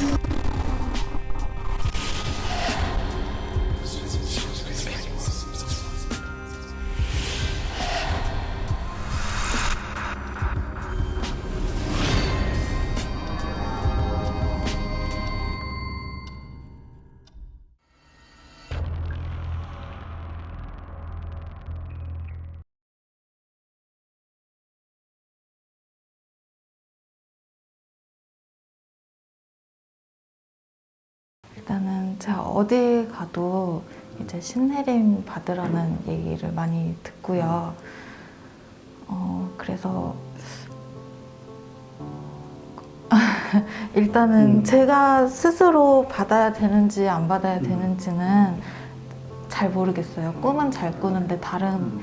you 제가 어디 가도 이제 신내림 받으라는 얘기를 많이 듣고요. 어, 그래서 일단은 음. 제가 스스로 받아야 되는지 안 받아야 음. 되는지는 잘 모르겠어요. 꿈은 잘 꾸는데 다른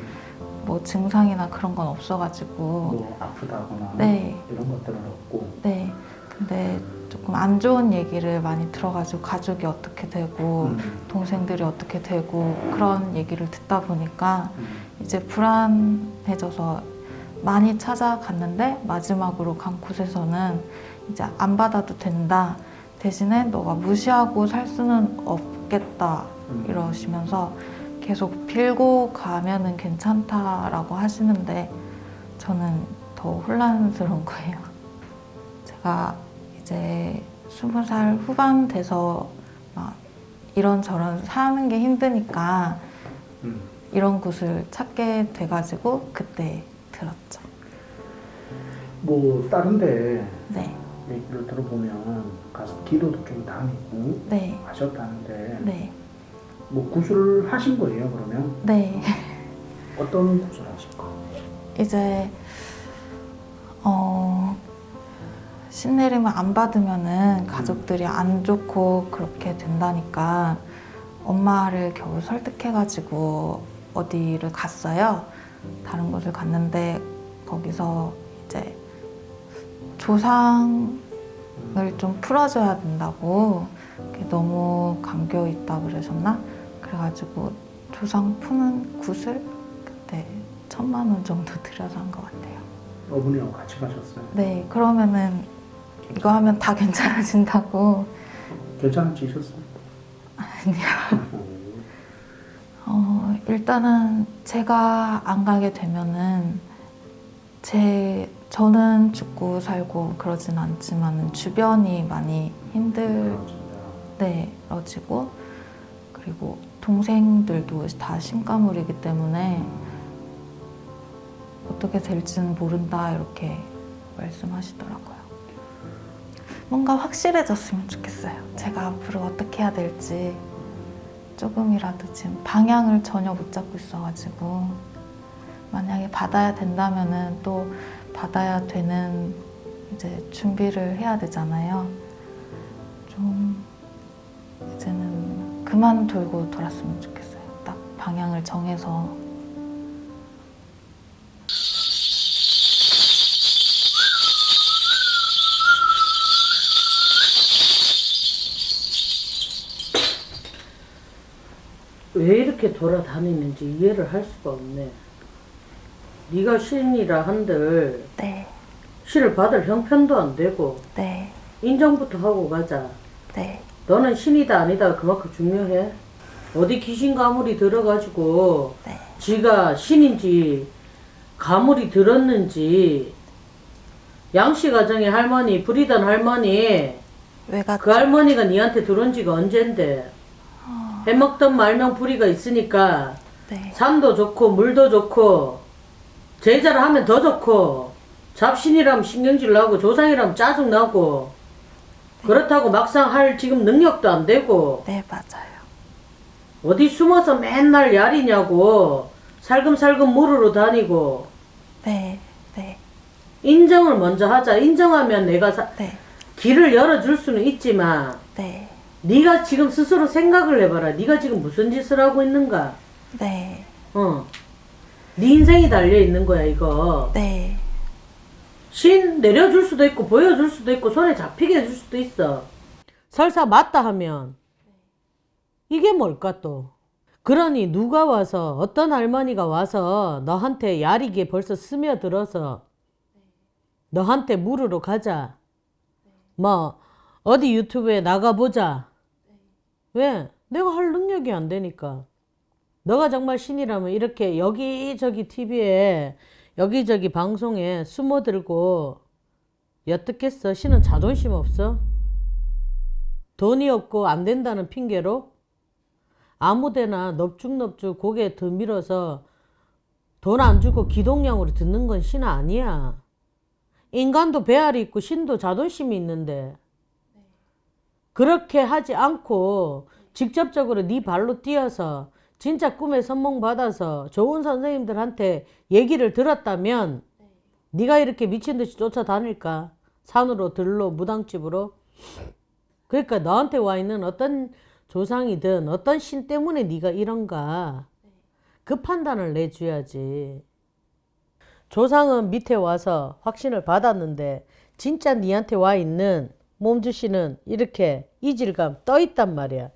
뭐 증상이나 그런 건 없어가지고 뭐 아프다거나 네. 이런 것들은 없고 네. 근데 조금 안 좋은 얘기를 많이 들어가지고 가족이 어떻게 되고 음, 동생들이 어떻게 되고 그런 얘기를 듣다 보니까 음, 이제 불안해져서 많이 찾아갔는데 마지막으로 간 곳에서는 이제 안 받아도 된다 대신에 너가 무시하고 살 수는 없겠다 음. 이러시면서 계속 빌고 가면은 괜찮다라고 하시는데 저는 더 혼란스러운 거예요. 제가 이제 스무 살 후반 돼서 막 이런저런 사는 게 힘드니까 음. 이런 곳을 찾게 돼가지고 그때 들었죠. 뭐 다른데 네, 얘기를 들어보면 가서 기도도 좀 다니고 네, 하셨다는데 네, 뭐 구술을 하신 거예요 그러면 네. 어떤 하신 거? 이제 어 신내림을 안 받으면은 가족들이 안 좋고 그렇게 된다니까 엄마를 겨우 설득해가지고 어디를 갔어요. 다른 곳을 갔는데 거기서 이제 조상을 좀 풀어줘야 된다고 너무 감겨 있다 그러셨나? 그래가지고 조상 푸는 굿을 그때 천만 원 정도 들여서 한 것 같아요. 어머니하고 같이 가셨어요? 네, 그러면은 이거 하면 다 괜찮아진다고. 괜찮아지셨어요? 아니요. 음, 어, 일단은 제가 안 가게 되면은 제 저는 죽고 살고 그러진 않지만 주변이 많이 힘들어지고 그리고 동생들도 다 신가물이기 때문에 어떻게 될지는 모른다 이렇게 말씀하시더라고요. 뭔가 확실해졌으면 좋겠어요. 제가 앞으로 어떻게 해야 될지 조금이라도 지금 방향을 전혀 못 잡고 있어가지고 만약에 받아야 된다면 은 또 받아야 되는 이제 준비를 해야 되잖아요. 좀 이제는 그만 돌고 돌았으면 좋겠어요. 딱 방향을 정해서 왜 이렇게 돌아다니는지 이해를 할 수가 없네. 네가 신이라 한들 네, 신을 받을 형편도 안 되고 네, 인정부터 하고 가자. 네, 너는 신이다 아니다 그만큼 중요해. 어디 귀신 가물이 들어가지고 네, 지가 신인지 가물이 들었는지 양씨 가정의 할머니 불이던 할머니 왜가 그 할머니가 니한테 들어온 지가 언젠데 해먹던 말명 불이가 있으니까 네, 산도 좋고 물도 좋고 제자를 하면 더 좋고 잡신이라면 신경질 나고 조상이라면 짜증 나고 그렇다고 막상 할 지금 능력도 안 되고 네 맞아요. 어디 숨어서 맨날 야리냐고 살금살금 물으러 다니고 네, 네, 인정을 먼저 하자. 인정하면 내가 사- 네, 길을 열어줄 수는 있지만 네, 네가 지금 스스로 생각을 해봐라 네가 지금 무슨 짓을 하고 있는가 네, 어. 네 인생이 달려 있는 거야 이거 네, 신 내려줄 수도 있고 보여줄 수도 있고 손에 잡히게 해줄 수도 있어. 설사 맞다 하면 이게 뭘까 또. 그러니 누가 와서 어떤 할머니가 와서 너한테 야리게 벌써 스며들어서 너한테 물으러 가자. 뭐 어디 유튜브에 나가보자. 왜? 내가 할 능력이 안 되니까. 너가 정말 신이라면 이렇게 여기저기 TV에 여기저기 방송에 숨어들고 엿듣겠어? 신은 자존심 없어? 돈이 없고 안 된다는 핑계로 아무데나 넙죽넙죽 고개 더 밀어서 돈 안 주고 기동량으로 듣는 건 신 아니야. 인간도 배알이 있고 신도 자존심이 있는데 그렇게 하지 않고 직접적으로 네 발로 뛰어서 진짜 꿈에 선몽 받아서 좋은 선생님들한테 얘기를 들었다면 네가 이렇게 미친 듯이 쫓아다닐까? 산으로 들로 무당집으로 그러니까 너한테 와 있는 어떤 조상이든 어떤 신 때문에 네가 이런가 그 판단을 내줘야지. 조상은 밑에 와서 확신을 받았는데 진짜 니한테 와 있는 몸주씨는 이렇게 이질감 떠 있단 말이야.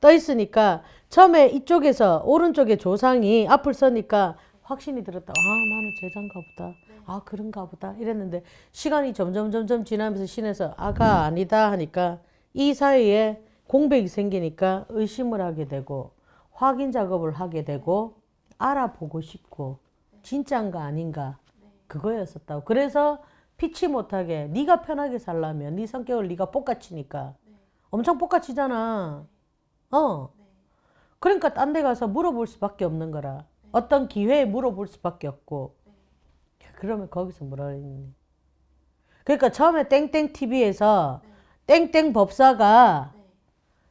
떠 있으니까 처음에 이쪽에서 오른쪽에 조상이 앞을 서니까 확신이 들었다. 아 나는 제자인가 보다. 아 그런가 보다 이랬는데 시간이 점점 점점 지나면서 신에서 아가 아니다 하니까 이 사이에 공백이 생기니까 의심을 하게 되고 확인 작업을 하게 되고 알아보고 싶고 진짜인가 아닌가 그거였었다고. 그래서 피치 못하게 네가 편하게 살려면 네 성격을 네가 볶아치니까 엄청 볶아치잖아. 어. 그러니까 딴 데 가서 물어볼 수밖에 없는 거라. 어떤 기회에 물어볼 수밖에 없고. 그러면 거기서 뭐라 그랬니? 그러니까 처음에 땡땡 TV에서 땡땡 법사가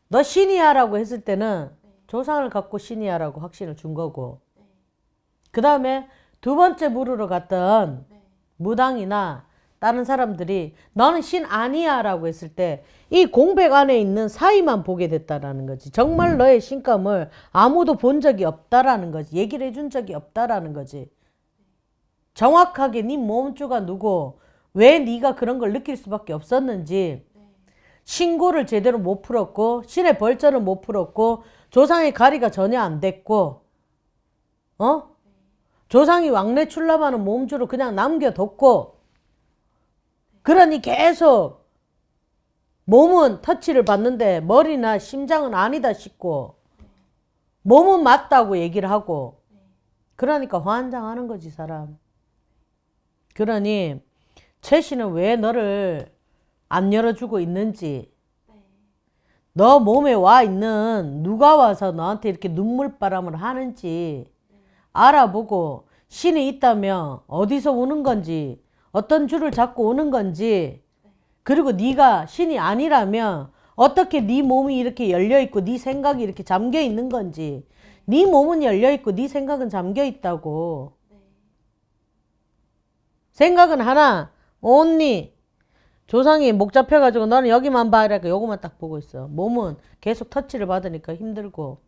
너 신이야 라고 했을 때는 조상을 갖고 신이야 라고 확신을 준 거고. 그 다음에 두 번째 물으러 갔던 무당이나 다른 사람들이 너는 신 아니야 라고 했을 때 이 공백 안에 있는 사이만 보게 됐다라는 거지. 정말 너의 신감을 아무도 본 적이 없다라는 거지. 얘기를 해준 적이 없다라는 거지. 정확하게 네 몸주가 누구, 왜 네가 그런 걸 느낄 수밖에 없었는지 신고를 제대로 못 풀었고 신의 벌전을 못 풀었고 조상의 가리가 전혀 안 됐고 어? 조상이 왕래 출납하는 몸주로 그냥 남겨뒀고 그러니 계속 몸은 터치를 받는데 머리나 심장은 아니다 싶고 몸은 맞다고 얘기를 하고 그러니까 환장하는 거지 사람. 그러니 최 씨는 왜 너를 안 열어주고 있는지 너 몸에 와 있는 누가 와서 너한테 이렇게 눈물바람을 하는지 알아보고 신이 있다면 어디서 오는 건지 어떤 줄을 잡고 오는 건지 그리고 네가 신이 아니라면 어떻게 네 몸이 이렇게 열려 있고 네 생각이 이렇게 잠겨 있는 건지 네 몸은 열려 있고 네 생각은 잠겨 있다고. 생각은 하나 언니 조상이 목 잡혀가지고 너는 여기만 봐 이러니까 요거만 딱 보고 있어. 몸은 계속 터치를 받으니까 힘들고.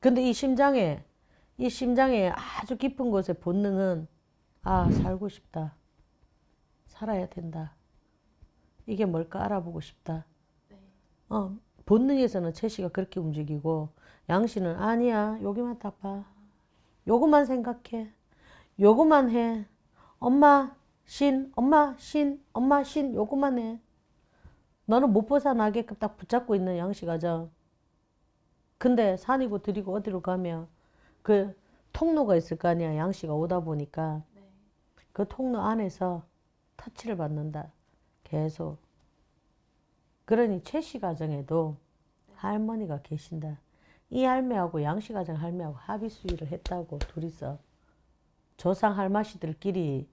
근데 이 심장에 이 심장에 아주 깊은 곳의 본능은 아 살고 싶다. 살아야 된다. 이게 뭘까 알아보고 싶다. 어 본능에서는 채씨가 그렇게 움직이고 양씨는 아니야 여기만 딱 봐. 요것만 생각해. 요것만 해. 엄마 신 엄마 신 엄마 신 요것만 해. 너는 못 벗어나게끔 딱 붙잡고 있는 양씨가죠 근데 산이고 들이고 어디로 가면 그 통로가 있을 거 아니야. 양씨가 오다 보니까 그 통로 안에서 터치를 받는다. 계속. 그러니 최씨 가정에도 할머니가 계신다. 이 할매하고 양씨 가정 할매하고 합의 수위를 했다고 둘이서 조상 할머니들끼리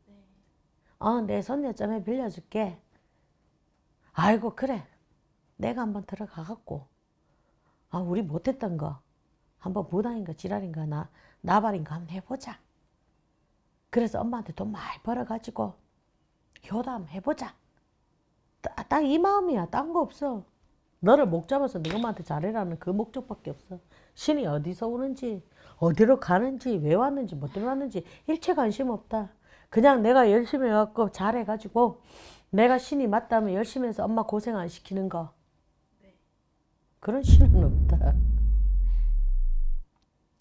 어 내 손녀 점에 빌려줄게. 아이고 그래. 내가 한번 들어가 갖고 아, 우리 못했던 거 한번 무당인가 지랄인가 나 나발인가 한번 해보자. 그래서 엄마한테 돈 많이 벌어가지고 효담 해보자. 딱 이 마음이야. 딴 거 없어. 너를 목 잡아서 네 엄마한테 잘해라는 그 목적밖에 없어. 신이 어디서 오는지 어디로 가는지 왜 왔는지 뭐 때문에 왔는지 일체 관심 없다. 그냥 내가 열심히 해갖고 잘해가지고 내가 신이 맞다면 열심히 해서 엄마 고생 안 시키는 거. 그런 신은 없다.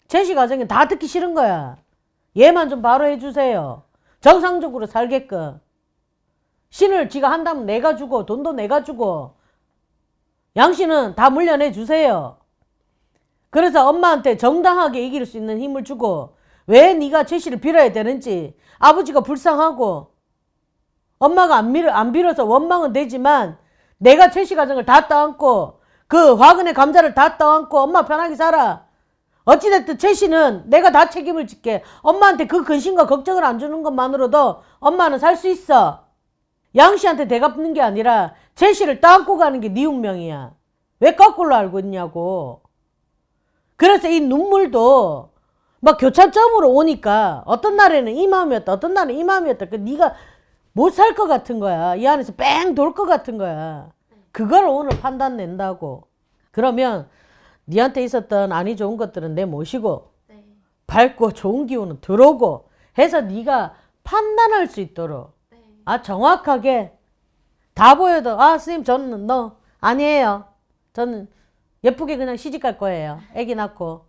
제시 가정에 다 듣기 싫은 거야. 얘만 좀 바로 해주세요. 정상적으로 살게끔. 신을 지가 한다면 내가 주고 돈도 내가 주고 양씨는 다 물려내 주세요. 그래서 엄마한테 정당하게 이길 수 있는 힘을 주고 왜 네가 최씨를 빌어야 되는지 아버지가 불쌍하고 엄마가 안, 밀어, 안 빌어서 원망은 되지만 내가 최씨 가정을 다 떠안고 그 화근의 감자를 다 떠안고 엄마 편하게 살아. 어찌됐든 최 씨는 내가 다 책임을 질게. 엄마한테 그 근심과 걱정을 안 주는 것만으로도 엄마는 살 수 있어. 양 씨한테 대갚는 게 아니라 최 씨를 떠안고 가는 게 네 운명이야. 왜 거꾸로 알고 있냐고. 그래서 이 눈물도 막 교차점으로 오니까 어떤 날에는 이 마음이었다. 어떤 날은 이 마음이었다. 그 네가 못 살 것 같은 거야. 이 안에서 뺑 돌 것 같은 거야. 그걸 오늘 판단 낸다고. 그러면 니한테 있었던 아니 좋은 것들은 내 모시고 네. 밝고 좋은 기운은 들어오고 해서 네가 판단할 수 있도록 네. 아 정확하게 다 보여도 아 선생님 저는 너 아니에요. 저는 예쁘게 그냥 시집 갈 거예요. 아기 낳고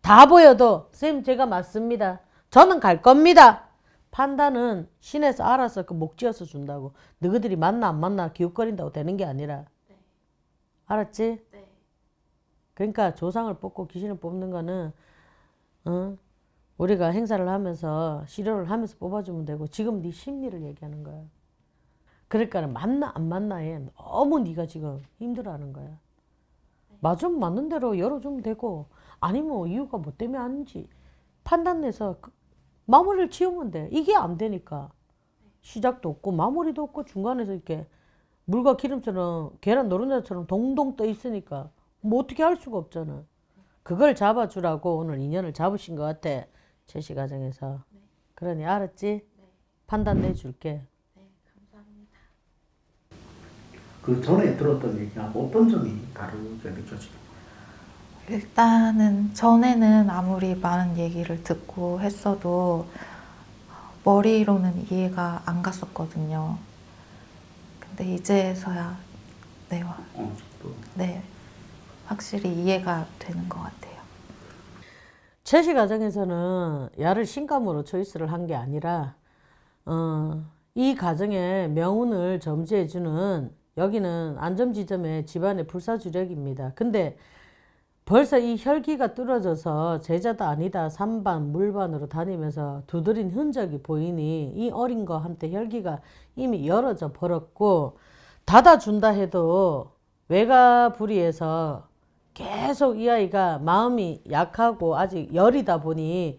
다 보여도 선생님 제가 맞습니다. 저는 갈 겁니다. 판단은 신에서 알아서 그목 쥐어서 준다고. 너희들이 만나 안 만나 기웃거린다고 되는 게 아니라. 알았지? 네. 그러니까 조상을 뽑고 귀신을 뽑는 거는 어? 우리가 행사를 하면서 시료를 하면서 뽑아주면 되고 지금 네 심리를 얘기하는 거야. 그러니까 만나 안 만나에 너무 네가 지금 힘들어하는 거야. 맞으면 맞는 대로 열어주면 되고 아니면 이유가 뭐 때문에 아닌지 판단 내서 그- 마무리를 지으면 돼. 이게 안 되니까 시작도 없고 마무리도 없고 중간에서 이렇게 물과 기름처럼 계란 노른자처럼 동동 떠 있으니까 뭐 어떻게 할 수가 없잖아. 그걸 잡아주라고 오늘 인연을 잡으신 것 같아. 제시 과정에서. 그러니 알았지? 판단 내줄게. 네, 감사합니다. 그 전에 들었던 얘기하고 어떤 점이 다르게 느껴지나요? 일단은 전에는 아무리 많은 얘기를 듣고 했어도 머리로는 이해가 안 갔었거든요. 근데 이제서야 네, 와- 어, 또네 확실히 이해가 되는 것 같아요. 채시 과정에서는 야를 신감으로 초이스를 한 게 아니라 어, 이 가정의 명운을 점지해주는 여기는 안점지점의 집안의 불사주력입니다. 근데 벌써 이 혈기가 뚫어져서 제자다 아니다 삼반 물반으로 다니면서 두드린 흔적이 보이니 이 어린 거한테 혈기가 이미 열어져 버렸고 닫아준다 해도 외가 불의해서 계속 이 아이가 마음이 약하고 아직 열이다 보니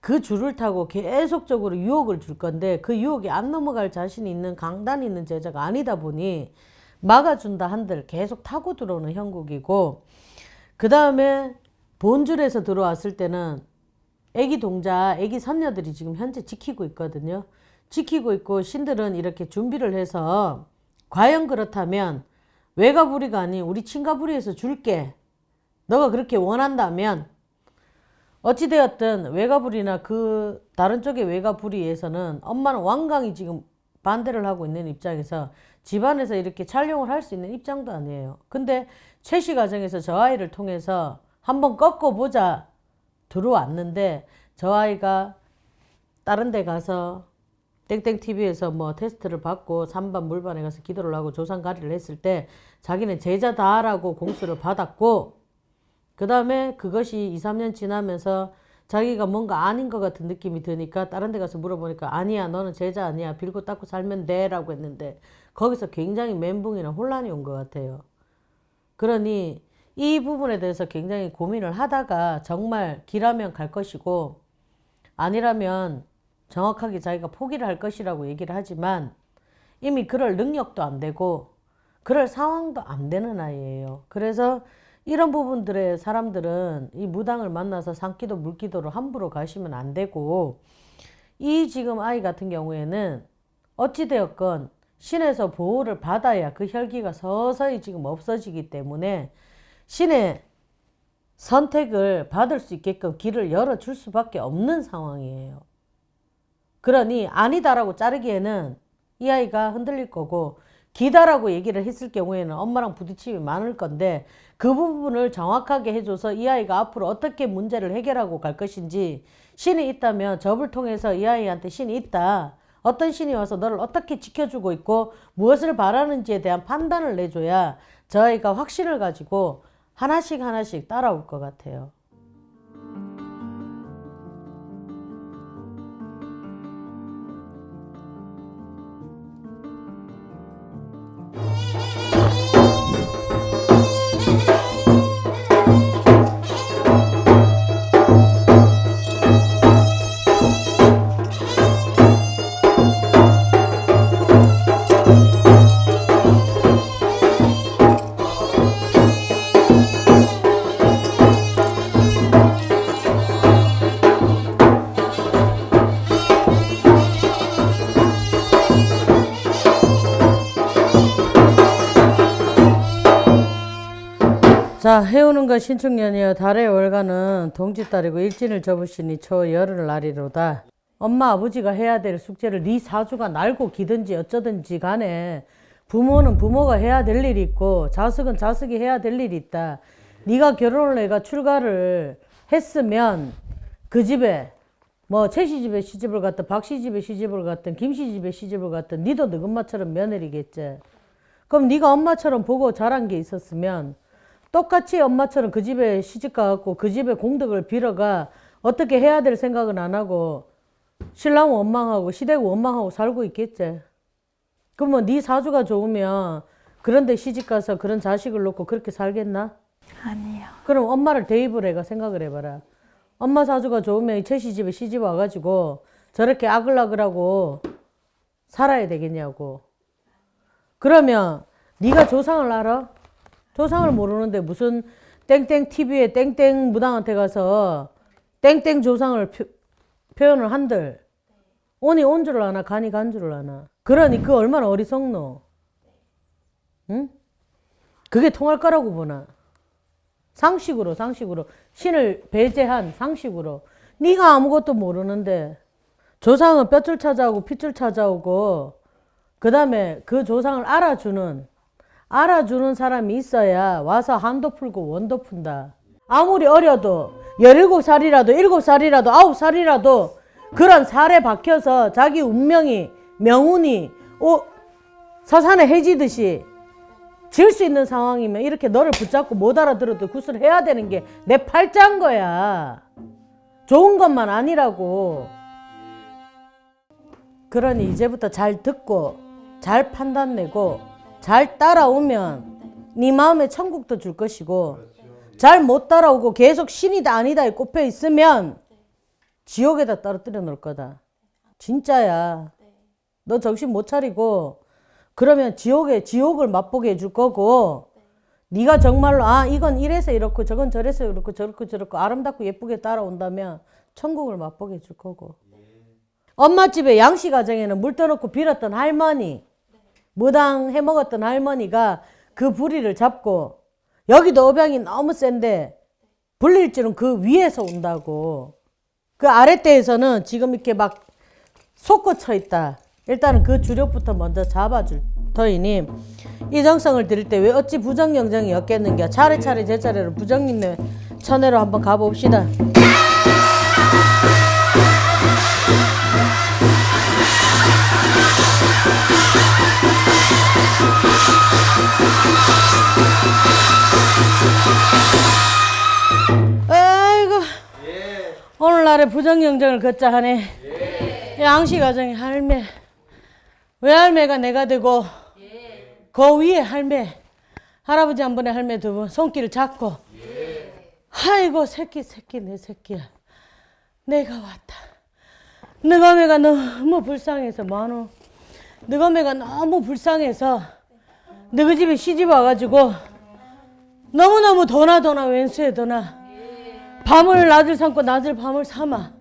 그 줄을 타고 계속적으로 유혹을 줄 건데 그 유혹이 안 넘어갈 자신이 있는 강단 있는 제자가 아니다 보니 막아준다 한들 계속 타고 들어오는 형국이고 그 다음에 본줄에서 들어왔을 때는 애기 동자, 애기 선녀들이 지금 현재 지키고 있거든요. 지키고 있고 신들은 이렇게 준비를 해서 과연 그렇다면 외가부리가 아닌 우리 친가부리에서 줄게. 너가 그렇게 원한다면 어찌되었든 외가부리나 그 다른 쪽의 외가부리에서는 엄마는 완강히 지금 반대를 하고 있는 입장에서 집안에서 이렇게 촬영을 할 수 있는 입장도 아니에요. 근데 최씨 과정에서 저 아이를 통해서 한번 꺾어보자 들어왔는데 저 아이가 다른 데 가서 땡땡 TV에서 뭐 테스트를 받고 삼반 물반에 가서 기도를 하고 조상 가리를 했을 때 자기는 제자다라고 공수를 받았고 그 다음에 그것이 2, 3년 지나면서 자기가 뭔가 아닌 것 같은 느낌이 드니까 다른 데 가서 물어보니까 아니야 너는 제자 아니야 빌고 닦고 살면 돼 라고 했는데 거기서 굉장히 멘붕이나 혼란이 온 것 같아요. 그러니 이 부분에 대해서 굉장히 고민을 하다가 정말 길하면 갈 것이고 아니라면 정확하게 자기가 포기를 할 것이라고 얘기를 하지만 이미 그럴 능력도 안 되고 그럴 상황도 안 되는 아이예요. 그래서 이런 부분들의 사람들은 이 무당을 만나서 산기도 물기도로 함부로 가시면 안 되고 이 지금 아이 같은 경우에는 어찌되었건 신에서 보호를 받아야 그 혈기가 서서히 지금 없어지기 때문에 신의 선택을 받을 수 있게끔 길을 열어줄 수밖에 없는 상황이에요. 그러니 아니다라고 자르기에는 이 아이가 흔들릴 거고 기다라고 얘기를 했을 경우에는 엄마랑 부딪힘이 많을 건데 그 부분을 정확하게 해줘서 이 아이가 앞으로 어떻게 문제를 해결하고 갈 것인지 신이 있다면 접을 통해서 이 아이한테 신이 있다. 어떤 신이 와서 너를 어떻게 지켜주고 있고 무엇을 바라는지에 대한 판단을 내줘야 저 아이가 확신을 가지고 하나씩 하나씩 따라올 것 같아요. 자, 해오는 것 신축년이여 달의 월간은 동짓달이고 일진을 접으시니 초 열흘 날이로다. 엄마 아버지가 해야 될 숙제를 네 사주가 날고 기든지 어쩌든지 간에 부모는 부모가 해야 될 일이 있고 자식은 자식이 해야 될 일이 있다. 네가 결혼을 해가 출가를 했으면 그 집에 뭐 최씨 집에 시집을 갔든 박씨 집에 시집을 갔든 김씨 집에 시집을 갔든 니도 너 엄마처럼 며느리겠지. 그럼 네가 엄마처럼 보고 자란 게 있었으면 똑같이 엄마처럼 그 집에 시집 가갖고 그 집에 공덕을 빌어가 어떻게 해야 될 생각은 안 하고 신랑 원망하고 시댁 원망하고 살고 있겠지. 그러면 네 사주가 좋으면 그런데 시집 가서 그런 자식을 놓고 그렇게 살겠나? 아니요. 그럼 엄마를 대입을 해가 생각을 해봐라. 엄마 사주가 좋으면 최씨 집에 시집 와가지고 저렇게 아글아글하고 살아야 되겠냐고. 그러면 네가 조상을 알아? 조상을 모르는데 무슨 땡땡 TV에 땡땡 무당한테 가서 땡땡 조상을 표, 표현을 한들 온이 온 줄을 아나 간이 간 줄을 아나. 그러니 그 얼마나 어리석노. 응? 그게 통할 거라고 보나. 상식으로 상식으로 신을 배제한 상식으로 네가 아무것도 모르는데 조상은 뼈줄 찾아오고 핏줄 찾아오고 그 다음에 그 조상을 알아주는 알아주는 사람이 있어야 와서 한도 풀고 원도 푼다 아무리 어려도 17살이라도 7살이라도 9살이라도 그런 살에 박혀서 자기 운명이 명운이 오, 서산에 해지듯이 지을 수 있는 상황이면 이렇게 너를 붙잡고 못 알아들어도 굿을 해야 되는 게 내 팔자인 거야. 좋은 것만 아니라고. 그러니 이제부터 잘 듣고 잘 판단내고 잘 따라오면 네 마음에 천국도 줄 것이고 잘 못 따라오고 계속 신이다 아니다에 꼽혀 있으면 지옥에다 떨어뜨려 놓을 거다. 진짜야. 너 정신 못 차리고 그러면 지옥에 지옥을 맛보게 해줄 거고 네가 정말로 아 이건 이래서 이렇고 저건 저래서 이렇고 저렇고 저렇고 아름답고 예쁘게 따라온다면 천국을 맛보게 해줄 거고 엄마 집에 양씨 가정에는 물 떠놓고 빌었던 할머니 무당 해먹었던 할머니가 그 부리를 잡고 여기도 업양이 너무 센데 불릴 줄은 그 위에서 온다고 그 아랫대에서는 지금 이렇게 막 솟구쳐 있다. 일단은 그 주력부터 먼저 잡아줄 터이니 이 정성을 드릴 때 왜 어찌 부정영정이 였겠는가 차례차례 제 차례로 부정님네 천회로 한번 가봅시다. 오늘날에 부정영정을 걷자 하네. 양씨 가정의 할매. 외할매가 내가 되고 그 위에 할매 할아버지 한 번에 할매 두번 손길을 잡고 아이고 새끼 새끼 내 새끼야 내가 왔다 너가매가 너무 불쌍해서 뭐하노 너가매가 너무 불쌍해서 너희 집에 시집 와가지고 너무너무 도나 도나 왼수에 도나 밤을 낮을 삼고 낮을 밤을 삼아.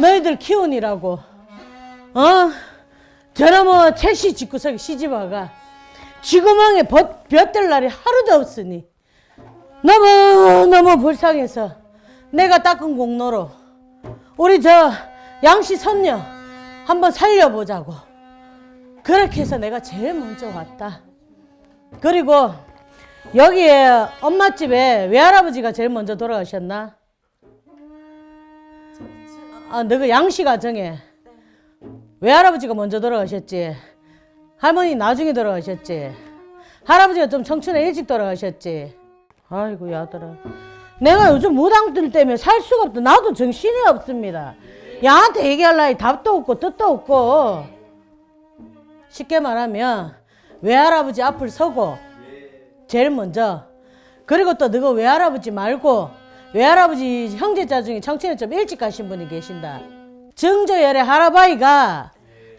너희들 키우니라고. 어? 저놈의 채씨 집구석에 시집와가 벗, 볕들 날이 하루도 없으니 너무너무 불쌍해서 내가 닦은 공로로 우리 저 양씨 선녀 한번 살려보자고. 그렇게 해서 내가 제일 먼저 왔다. 그리고 여기에 엄마 집에 외할아버지가 제일 먼저 돌아가셨나? 아, 너그 양씨 가정에 외할아버지가 먼저 돌아가셨지. 할머니 나중에 돌아가셨지. 할아버지가 좀 청춘에 일찍 돌아가셨지. 아이고 야들아. 내가 요즘 무당들 때문에 살 수가 없다. 나도 정신이 없습니다. 야한테 얘기할 나위 답도 없고 뜻도 없고. 쉽게 말하면 외할아버지 앞을 서고 제일 먼저 그리고 또 너가 외할아버지 말고 외할아버지 형제자 중에 청춘에 좀 일찍 가신 분이 계신다. 정조열의 할아바이가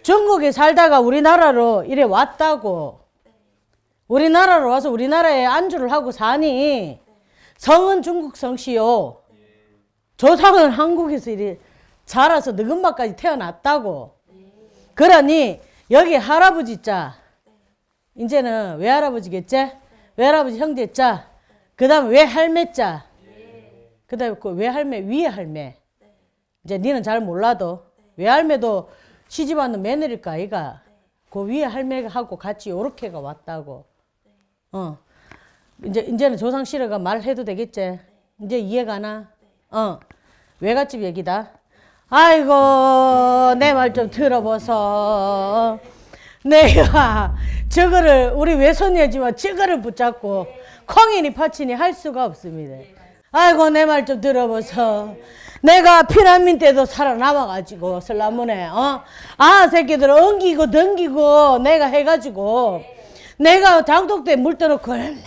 중국에 살다가 우리나라로 이래 왔다고. 우리나라로 와서 우리나라에 안주를 하고 사니 성은 중국 성씨요. 조상은 한국에서 이래 자라서 늙은마까지 태어났다고. 그러니 여기 할아버지 자 이제는 외할아버지겠지? 외할아버지 형제 자. 그 다음에 외할매 자. 그 다음에 그 외할매 위에 할매. 이제 니는 잘 몰라도 외할매도 시집 왔는 며느리일까 아이가. 그 위에 할매가 하고 같이 요렇게가 왔다고. 어. 이제 이제는 조상 씨르가 말해도 되겠지. 이제 이해가 나? 어. 외갓집 얘기다. 아이고 내 말 좀 들어보소. 내가 저거를 우리 외손녀지만 저거를 붙잡고 콩이니 파치니 할 수가 없습니다. 아이고 내 말 좀 들어보소. 내가 피난민 때도 살아남아가지고 설라문에 어? 아 새끼들 엉기고 덩기고 내가 해가지고 내가 장독 때물 떠놓고 얼마나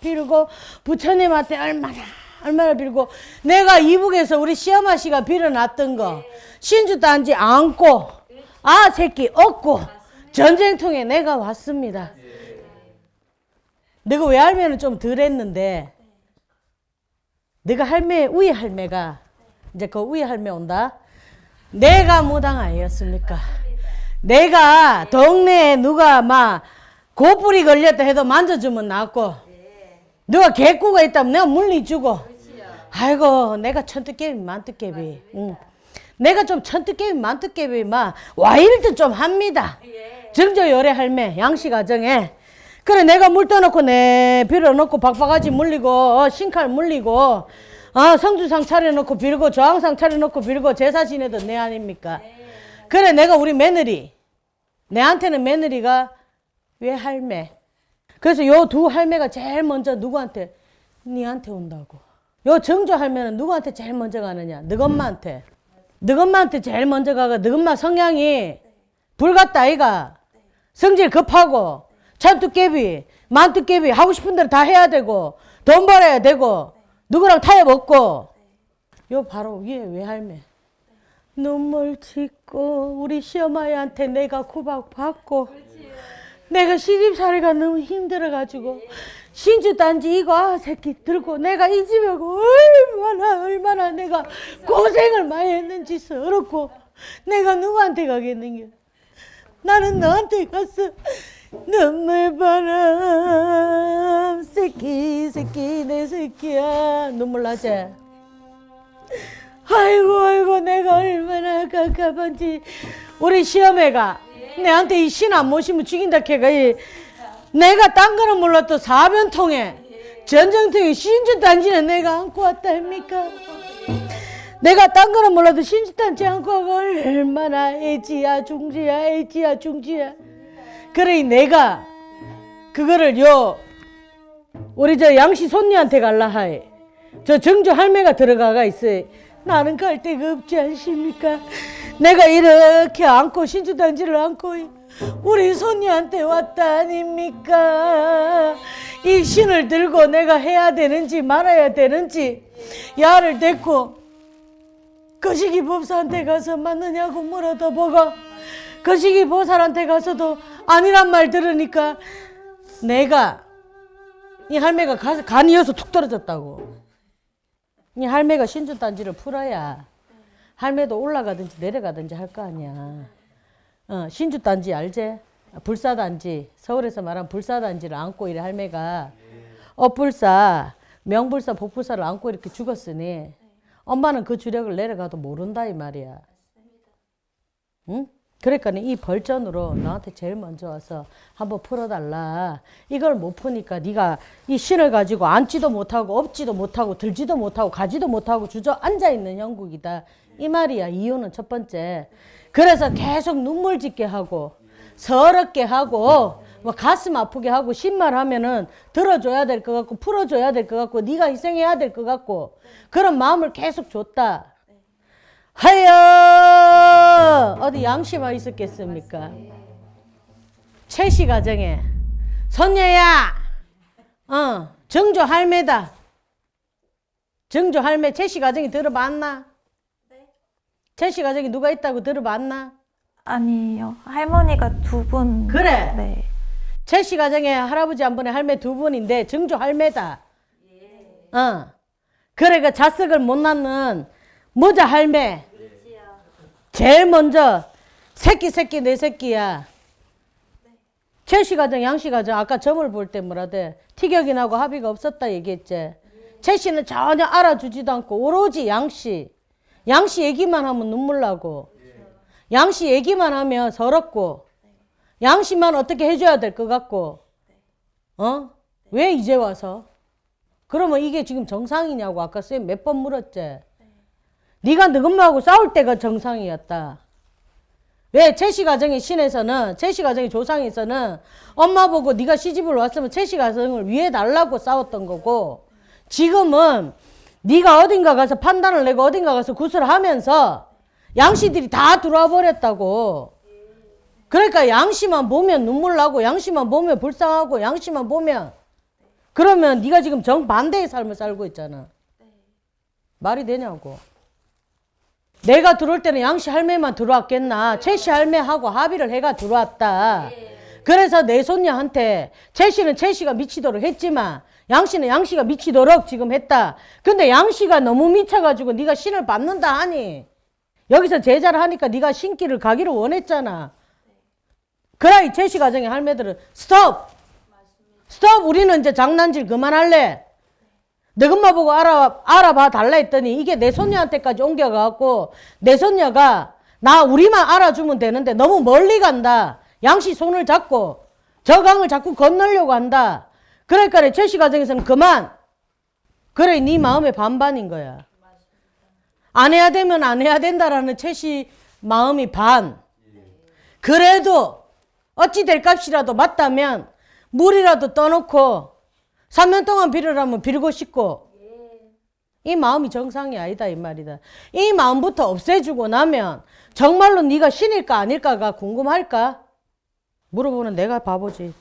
빌고 부처님한테 얼마나 얼마나 빌고 내가 이북에서 우리 시어마 씨가 빌어놨던 거 신주 단지 안고 아 새끼 얻고 전쟁통에 내가 왔습니다. 내가 외할매는 좀 덜 했는데 내가 할매 우리 할매가 이제 그 우리 할매 온다. 내가 무당 아니었습니까? 내가 동네에 누가 막 고뿔이 걸렸다 해도 만져주면 낫고 누가 개꾸가 있다면 내가 물리주고. 아이고 내가 천뜻개비 만뜻개비. 응. 내가 좀 천뜻개비 만뜻개비 막 와일드 좀 합니다 정저 열애 할매 양씨 가정에. 그래 내가 물 떠놓고 내 빌어놓고 박바가지 물리고 어, 신칼 물리고 아 성주상 차려놓고 빌고 저항상 차려놓고 빌고 제사 지내던 내 아닙니까? 그래 내가 우리 며느리 내한테는 며느리가 왜 할매? 그래서 요 두 할매가 제일 먼저 누구한테 니한테 온다고. 요 정조 할매는 누구한테 제일 먼저 가느냐? 너 엄마한테. 너 엄마한테 제일 먼저 가가 너 엄마 성향이 불같다 아이가 성질 급하고 찬뚜깨비 만뚜깨비 하고 싶은 대로 다 해야 되고 돈 벌어야 되고 누구랑 타협 없고. 요 바로 위에 외할매. 눈물 짓고 우리 시어머니한테 내가 구박 받고 내가 시집살이가 너무 힘들어가지고 신주 단지 이거 아 새끼 들고 내가 이 집에 얼마나 얼마나 내가 고생을 많이 했는지 서럽고 내가 누구한테 가겠는겨 나는 너한테 갔어 눈물바람 새끼 새끼 내 새끼야. 눈물 나지? 아이고 아이고 내가 얼마나 깝깝한지. 우리 시어매가 내한테 이 신 안 모시면 죽인다 캐가 이. 내가 딴 거는 몰라도 사변통에 전쟁통에 신주 단지는 내가 안고 왔다 합니까? 내가 딴 거는 몰라도 안고 와가 얼마나 애지야 중지야 애지야 중지야. 그래 내가 그거를 요 우리 저 양씨 손녀한테 갈라 하이 저 정조 할매가 들어가가 있어요. 나는 갈 데가 없지 않습니까? 내가 이렇게 안고 신주단지를 안고 우리 손녀한테 왔다 아닙니까? 이 신을 들고 내가 해야 되는지 말아야 되는지 야를 데리고 거시기 법사한테 가서 맞느냐고 물어도 보고 거시기 보살한테 가서도 아니란 말 들으니까 내가 이 할매가 가, 간이어서 툭 떨어졌다고. 이 할매가 신주 단지를 풀어야 할매도 올라가든지 내려가든지 할 거 아니야. 어, 신주 단지 알제? 불사 단지. 서울에서 말한 불사 단지를 안고 이래 할매가. 엇불사. 명불사 복불사를 안고 이렇게 죽었으니 엄마는 그 주력을 내려가도 모른다 이 말이야. 응? 그러니까 이 벌전으로 너한테 제일 먼저 와서 한번 풀어달라. 이걸 못 푸니까 네가 이 신을 가지고 앉지도 못하고 업지도 못하고 들지도 못하고 가지도 못하고 주저 앉아 있는 형국이다. 이 말이야 이유는 첫 번째 그래서 계속 눈물 짓게 하고 서럽게 하고 뭐 가슴 아프게 하고 신말 하면은 들어줘야 될 것 같고 풀어줘야 될 것 같고 네가 희생해야 될 것 같고 그런 마음을 계속 줬다 하여 어디 양심아 있었겠습니까 최씨 가정에 선녀야 어 정조 할매다 정조 할매 최씨 가정이 들어봤나? 최씨 가정이 누가 있다고 들어봤나? 아니요. 할머니가 두 분. 그래. 네. 최씨 가정에 할아버지 한 분에 할매 두 분인데 정조 할매다. 어. 그래 그 자석을 못 낳는 모자 할매. 제일 먼저 새끼 새끼 내 새끼야. 최씨 가정 양씨 가정 아까 점을 볼 때 뭐라대 티격이 나고 합의가 없었다 얘기했지. 최씨는 전혀 알아주지도 않고 오로지 양씨. 양씨 얘기만 하면 눈물 나고 양씨 얘기만 하면 서럽고 양씨만 어떻게 해줘야 될 것 같고 어? 왜 이제 와서? 그러면 이게 지금 정상이냐고 아까 쌤 몇 번 물었지? 네가 너엄마하고 싸울 때가 정상이었다. 왜 최씨 가정의 신에서는 최씨 가정의 조상에서는 엄마 보고 네가 시집을 왔으면 최씨 가정을 위해 달라고 싸웠던 거고 지금은 네가 어딘가 가서 판단을 내고 어딘가 가서 구슬을 하면서 양씨들이 다 들어와 버렸다고. 그러니까 양씨만 보면 눈물 나고 양씨만 보면 불쌍하고 양씨만 보면 그러면 네가 지금 정반대의 삶을 살고 있잖아. 말이 되냐고. 내가 들어올 때는 양씨 할매만 들어왔겠나. 최씨 할매하고 합의를 해가 들어왔다. 그래서 내 손녀한테 최씨는 최씨가 미치도록 했지만 양씨는 양씨가 미치도록 지금 했다. 근데 양씨가 너무 미쳐가지고 네가 신을 받는다 하니 여기서 제자를 하니까 네가 신기를 가기를 원했잖아. 그라이 최씨 가정의 할매들은 스톱! 스톱! 우리는 이제 장난질 그만할래. 너 엄마 보고 알아, 알아봐 달라 했더니 이게 내 손녀한테까지 옮겨가갖고 내 손녀가 나 우리만 알아주면 되는데 너무 멀리 간다. 양씨 손을 잡고 저 강을 자꾸 건너려고 한다. 그러니까 최씨 가정에서는 그만. 그래 네 마음의 반반인 거야. 안 해야 되면 안 해야 된다라는 최씨 마음이 반. 그래도 어찌 될 값이라도 맞다면 물이라도 떠놓고 3년 동안 빌으라면 빌고 싶고 이 마음이 정상이 아니다 이 말이다. 이 마음부터 없애주고 나면 정말로 네가 신일까 아닐까가 궁금할까? 물어보는 내가 바보지.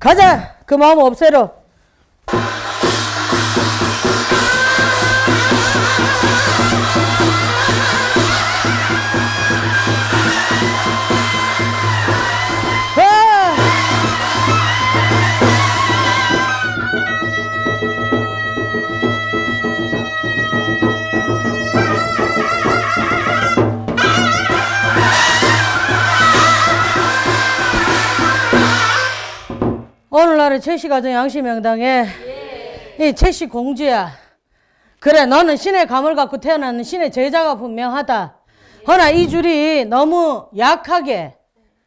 가자 그 마음 없애러. 오늘날의 최씨 가정 양씨 명당에 이 최씨 공주야. 그래 너는 신의 감을 갖고 태어났는 신의 제자가 분명하다. 허나 이 줄이 너무 약하게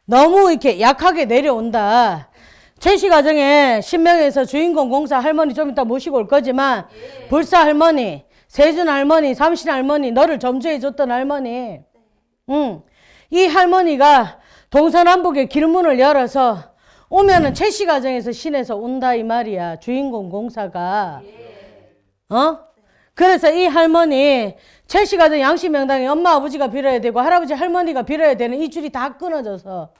너무 이렇게 약하게 내려온다. 최씨 가정에 신명에서 주인공 공사 할머니 좀 이따 모시고 올 거지만 불사 할머니, 세준 할머니, 삼신 할머니, 너를 점주해 줬던 할머니. 응. 이 할머니가 동서남북의 길문을 열어서 오면은 최씨 가정에서 신에서 온다 이 말이야. 주인공 공사가. 어? 그래서 이 할머니 최씨 가정 양씨 명당에 엄마 아버지가 빌어야 되고 할아버지 할머니가 빌어야 되는 이 줄이 다 끊어져서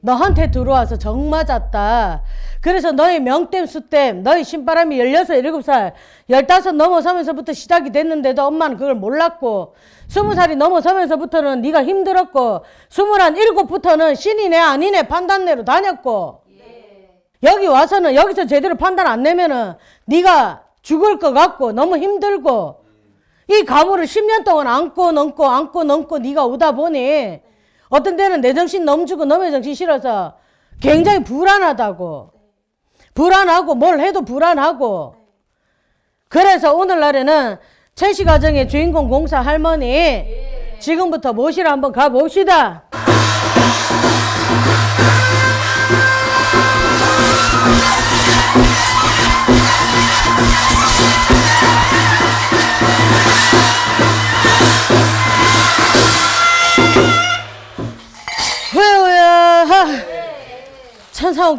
너한테 들어와서 정 맞았다. 그래서 너의 명땜 수땜 너의 신바람이 16, 17살 15 넘어서면서부터 시작이 됐는데도 엄마는 그걸 몰랐고 20살이 넘어서면서부터는 네가 힘들었고 21, 7부터는 신이네 아니네 판단내로 다녔고 여기 와서는 여기서 제대로 판단 안 내면은 네가 죽을 것 같고 너무 힘들고 이 가물을 10년 동안 안고 넘고 안고 넘고 네가 오다 보니 어떤 때는 내 정신 넘주고 너의 정신 실어서 굉장히 불안하다고 불안하고 뭘 해도 불안하고 그래서 오늘날에는 최씨 가정의 주인공 공사 할머니 지금부터 모시러 한번 가봅시다.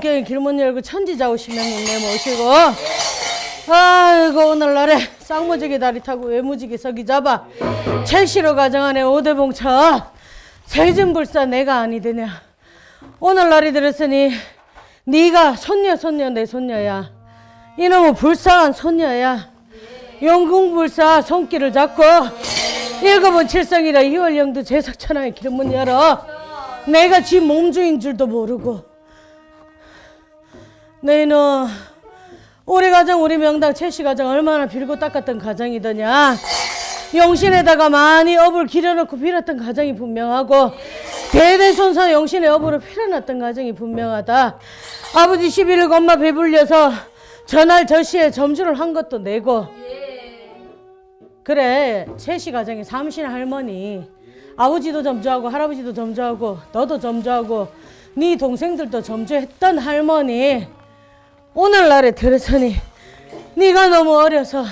마음경에 길문 열고 천지자 오시면 내 모시고. 아이고 오늘날에 쌍무지개 다리 타고 외무지개 서기 잡아 첼시로 가정 안에 오대봉차. 세진불사 내가 아니 되냐. 오늘날이 들었으니 네가 손녀 손녀 내 손녀야. 이놈은 불쌍한 손녀야. 영궁불사 손길을 잡고 일곱은 칠성이라 이월령도 제석천하의 길문 열어 내가 지 몸주인 줄도 모르고. 너희는 우리 가정 우리 명당 최씨 가정 얼마나 빌고 닦았던 가정이더냐? 영신에다가 많이 업을 기려놓고 빌었던 가정이 분명하고 대대손손 영신의 업으로 필어났던 가정이 분명하다. 아버지 11일 엄마 배불려서 전날 저시에 점주를 한 것도 내고. 그래 최씨 가정에 삼신 할머니 아버지도 점주하고 할아버지도 점주하고 너도 점주하고 네 동생들도 점주했던 할머니 오늘날에 들으서니 네가 너무 어려서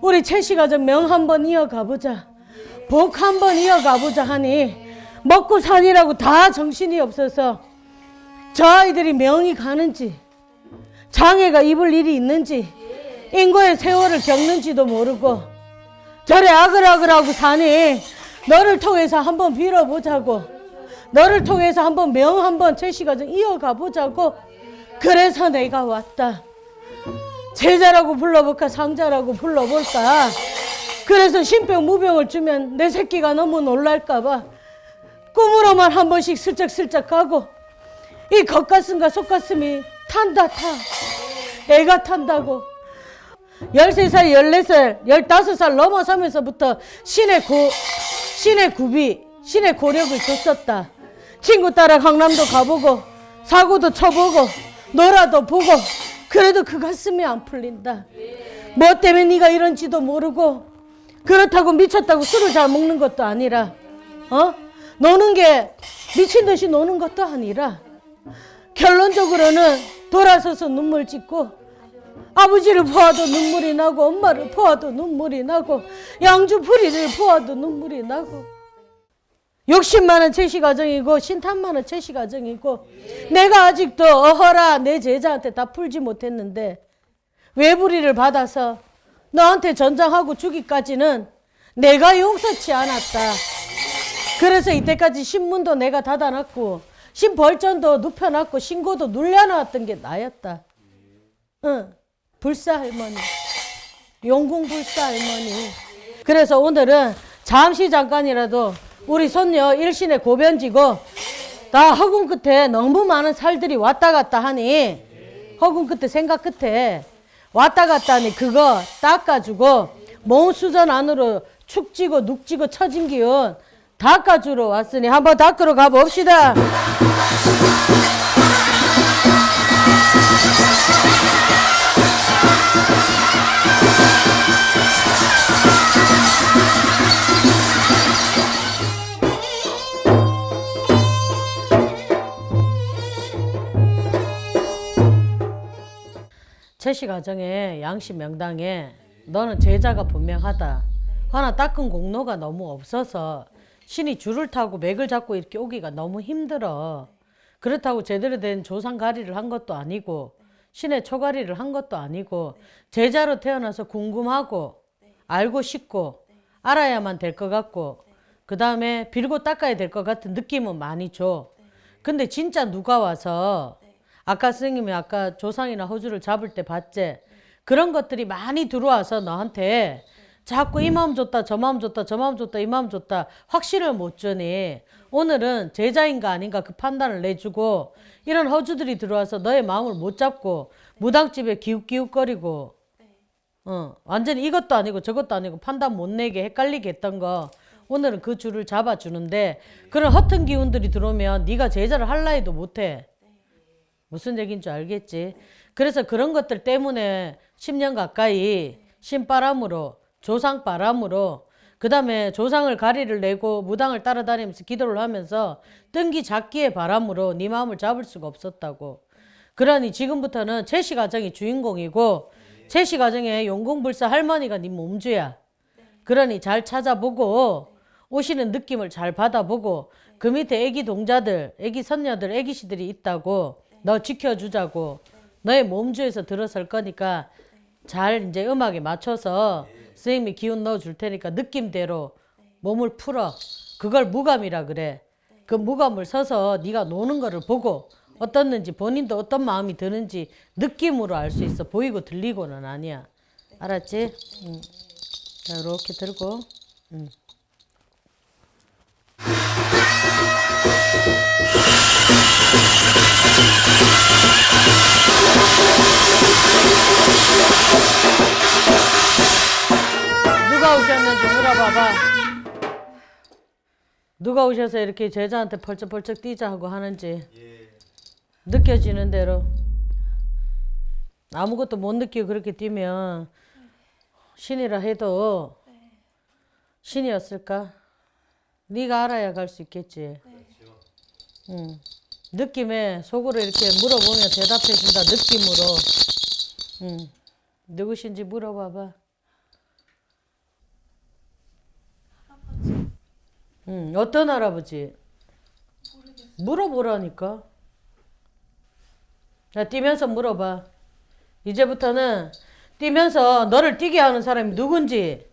우리 최씨 가정 명 한번 이어가 보자 복 한번 이어가 보자 하니 먹고 사니라고 다 정신이 없어서 저 아이들이 명이 가는지 장애가 입을 일이 있는지 인고의 세월을 겪는지도 모르고 저래 아글아글하고 사니 너를 통해서 한번 빌어보자고. 너를 통해서 한번 명 한번 최씨 가정 이어가 보자고. 그래서 내가 왔다. 제자라고 불러볼까? 상자라고 불러볼까? 그래서 신병 무병을 주면 내 새끼가 너무 놀랄까 봐 꿈으로만 한 번씩 슬쩍슬쩍 가고 이 겉가슴과 속가슴이 탄다 타. 애가 탄다고. 13살, 14살, 15살 넘어서면서부터 신의 고, 신의 구비, 신의 고력을 줬었다. 친구 따라 강남도 가보고, 사고도 쳐보고, 놀아도 보고, 그래도 그 가슴이 안 풀린다. 뭐 때문에 네가 이런지도 모르고, 그렇다고 미쳤다고 술을 잘 먹는 것도 아니라, 어? 노는 게 미친 듯이 노는 것도 아니라, 결론적으로는 돌아서서 눈물 짓고, 아버지를 보아도 눈물이 나고 엄마를 보아도 눈물이 나고 양주풀이를 보아도 눈물이 나고 욕심 많은 채시 가정이고 신탄 많은 채시 가정이고 내가 아직도 어허라 내 제자한테 다 풀지 못했는데 외부리를 받아서 너한테 전장하고 주기까지는 내가 용서치 않았다. 그래서 이때까지 신문도 내가 닫아놨고 신벌전도 눕혀놨고 신고도 눌려놨던 게 나였다. 응. 불사 할머니. 용궁 불사 할머니. 그래서 오늘은 잠시 잠깐이라도 우리 손녀 일신의 고변지고 다 허공 끝에 너무 많은 살들이 왔다 갔다 하니 허공 끝에 생각 끝에 왔다 갔다 하니 그거 닦아주고 몸 수전 안으로 축지고 눅지고 처진 기운 닦아주러 왔으니 한번 닦으러 가봅시다. 채씨 가정에 양씨 명당에 너는 제자가 분명하다. 하나 닦은 공로가 너무 없어서 신이 줄을 타고 맥을 잡고 이렇게 오기가 너무 힘들어. 그렇다고 제대로 된 조상가리를 한 것도 아니고 신의 초가리를 한 것도 아니고 제자로 태어나서 궁금하고 알고 싶고 알아야만 될 것 같고 그 다음에 빌고 닦아야 될 것 같은 느낌은 많이 줘. 근데 진짜 누가 와서 아까 선생님이 아까 조상이나 허주를 잡을 때 봤지? 그런 것들이 많이 들어와서 너한테 자꾸 이 마음 줬다 저 마음 줬다 저 마음 줬다 이 마음 줬다 확신을 못 주니 오늘은 제자인가 아닌가 그 판단을 내주고 이런 허주들이 들어와서 너의 마음을 못 잡고 무당집에 기웃기웃거리고 어, 완전히 이것도 아니고 저것도 아니고 판단 못 내게 헷갈리게 했던 거 오늘은 그 줄을 잡아주는데 그런 허튼 기운들이 들어오면 네가 제자를 할라 해도 못해 무슨 얘기인 줄 알겠지? 그래서 그런 것들 때문에 10년 가까이 신바람으로 조상바람으로 그 다음에 조상을 가리를 내고 무당을 따라다니면서 기도를 하면서 뜬기 잡기의 바람으로 네 마음을 잡을 수가 없었다고. 그러니 지금부터는 채씨 가정이 주인공이고 채씨 가정의 용궁불사 할머니가 네 몸주야. 그러니 잘 찾아보고 오시는 느낌을 잘 받아보고 그 밑에 애기 동자들, 애기 선녀들, 애기씨들이 있다고 너 지켜주자고. 너의 몸주에서 들어설 거니까 잘 이제 음악에 맞춰서 선생님이 기운 넣어 줄 테니까 느낌대로 몸을 풀어. 그걸 무감이라 그래. 그 무감을 서서 네가 노는 거를 보고 어떻는지 본인도 어떤 마음이 드는지 느낌으로 알 수 있어. 보이고 들리고는 아니야. 알았지? 응. 자, 이렇게 들고. 응. 누가 오셨는지 물어봐봐. 누가 오셔서 이렇게 제자한테 펄쩍펄쩍 뛰자 하고 하는지 느껴지는 대로 아무것도 못 느끼고 그렇게 뛰면 신이라 해도 신이었을까? 네가 알아야 갈 수 있겠지. 응. 느낌에 속으로 이렇게 물어보면 대답해 준다 느낌으로. 응. 누구신지 물어봐봐. 응, 어떤 할아버지? 물어보라니까. 자, 뛰면서 물어봐. 이제부터는 뛰면서 너를 뛰게 하는 사람이 누군지.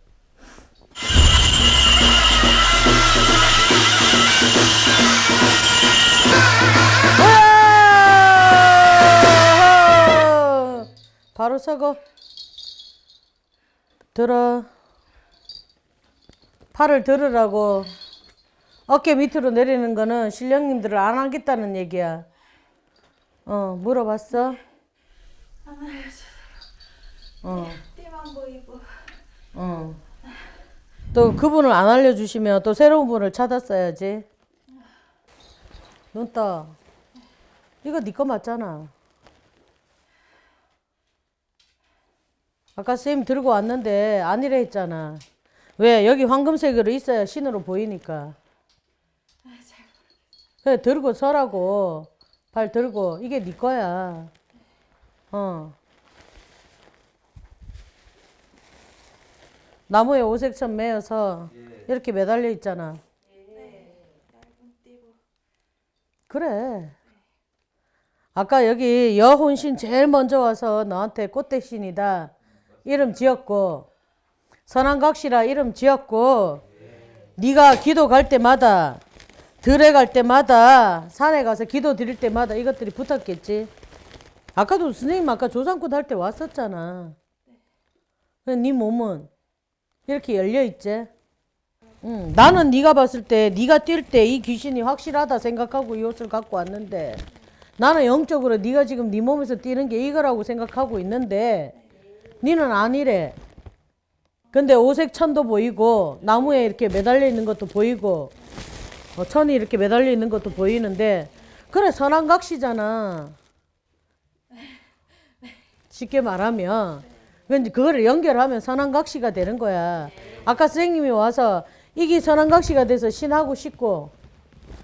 바로 서고 들어 팔을 들으라고 어깨 밑으로 내리는 거는 신령님들을 안 하겠다는 얘기야. 어, 물어봤어? 어, 띠만 보이고 어. 또 그분을 안 알려주시면 또 새로운 분을 찾았어야지. 눈 떠. 이거 네 거 맞잖아. 아까 쌤 들고 왔는데 아니래 했잖아. 왜? 여기 황금색으로 있어야 신으로 보이니까. 그래 들고 서라고. 발 들고 이게 네 거야. 어. 나무에 오색천 매어서 이렇게 매달려 있잖아. 그래. 아까 여기 여혼신 제일 먼저 와서 너한테 꽃대신이다. 이름 지었고 선한 각시라 이름 지었고 네가 기도 갈 때마다 들에 갈 때마다 산에 가서 기도 드릴 때마다 이것들이 붙었겠지. 아까도 선생님 아까 조상굿 할때 왔었잖아. 근데 네 몸은 이렇게 열려 있지. 응. 나는 네가 봤을 때 네가 뛸 때 이 귀신이 확실하다 생각하고 이 옷을 갖고 왔는데 나는 영적으로 네가 지금 네 몸에서 뛰는 게 이거라고 생각하고 있는데 니는 아니래. 근데 오색 천도 보이고 나무에 이렇게 매달려 있는 것도 보이고 어, 천이 이렇게 매달려 있는 것도 보이는데 그래 선한각시잖아. 쉽게 말하면 근데 그거를 연결하면 선한각시가 되는 거야. 아까 선생님이 와서 이게 선한각시가 돼서 신하고 싶고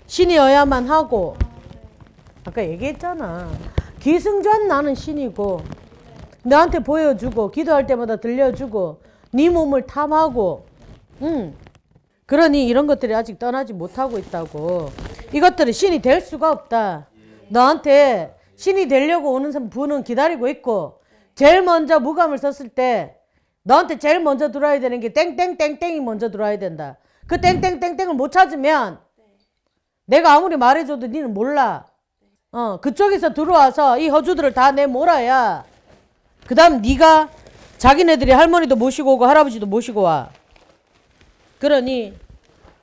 신이어야만 하고 아까 얘기했잖아. 기승전 나는 신이고 너한테 보여주고 기도할 때마다 들려주고 네 몸을 탐하고 응. 그러니 이런 것들이 아직 떠나지 못하고 있다고. 이것들은 신이 될 수가 없다. 너한테 신이 되려고 오는 분은 기다리고 있고 제일 먼저 무감을 썼을 때 너한테 제일 먼저 들어와야 되는 게 땡땡땡땡이 먼저 들어와야 된다. 그 땡땡땡땡을 못 찾으면 내가 아무리 말해줘도 니는 몰라. 어, 그쪽에서 들어와서 이 허주들을 다 내 몰아야 그 다음 네가 자기네들이 할머니도 모시고 오고 할아버지도 모시고 와. 그러니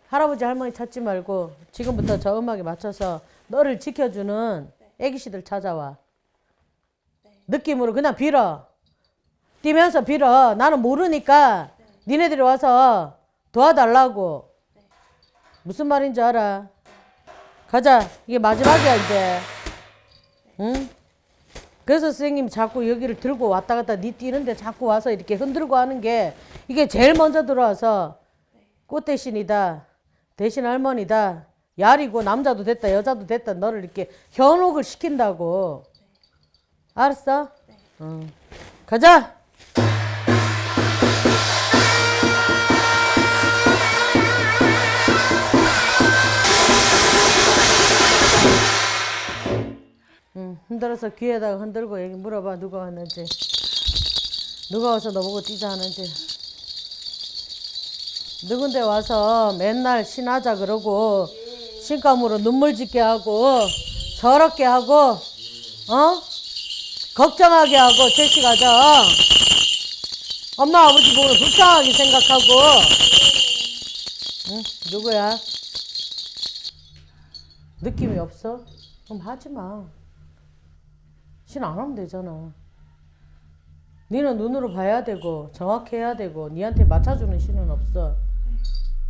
할아버지 할머니 찾지 말고 지금부터 저 음악에 맞춰서 너를 지켜주는 애기씨들 찾아와. 느낌으로 그냥 빌어. 뛰면서 빌어. 나는 모르니까 니네들이 와서 도와달라고. 무슨 말인지 알아? 가자. 이게 마지막이야 이제. 응? 그래서 선생님 자꾸 여기를 들고 왔다 갔다 니 뛰는데 자꾸 와서 이렇게 흔들고 하는 게 이게 제일 먼저 들어와서 꽃 대신이다. 대신 할머니다. 야리고 남자도 됐다 여자도 됐다 너를 이렇게 현혹을 시킨다고. 알았어? 응. 가자. 흔들어서 귀에다가 흔들고 얘기 물어봐 누가 왔는지. 누가 와서 너보고 뛰자 하는지. 누군데 와서 맨날 신하자 그러고 신감으로 눈물 짓게 하고 서럽게 하고 어? 걱정하게 하고 제시가자 엄마 아버지 보고 불쌍하게 생각하고. 응? 누구야? 느낌이 없어? 그럼 하지 마. 신안 하면 되잖아. 니는 눈으로 봐야 되고 정확해야 되고 니한테 맞춰주는 신은 없어.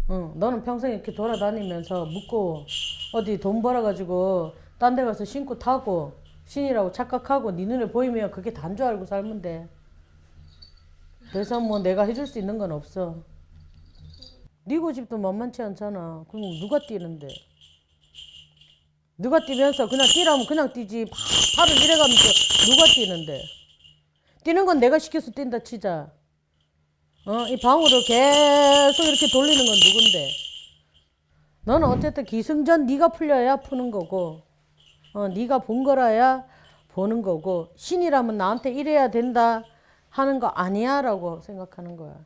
응, 너는 평생 이렇게 돌아다니면서 묻고 어디 돈 벌어가지고 딴 데 가서 신고 타고 신이라고 착각하고 니 눈에 보이면 그게 단 줄 알고 살면 돼. 그래서 뭐 내가 해줄 수 있는 건 없어. 네 고집도 만만치 않잖아. 그럼 누가 뛰는데? 누가 뛰면서 그냥 뛰라면 그냥 뛰지. 팍 팔을 이래 가면서 누가 뛰는데? 뛰는 건 내가 시켜서 뛴다 치자. 어? 이 방으로 계속 이렇게 돌리는 건 누군데? 너는 어쨌든 기승전 네가 풀려야 푸는 거고 어 네가 본 거라야 보는 거고 신이라면 나한테 이래야 된다 하는 거 아니야 라고 생각하는 거야.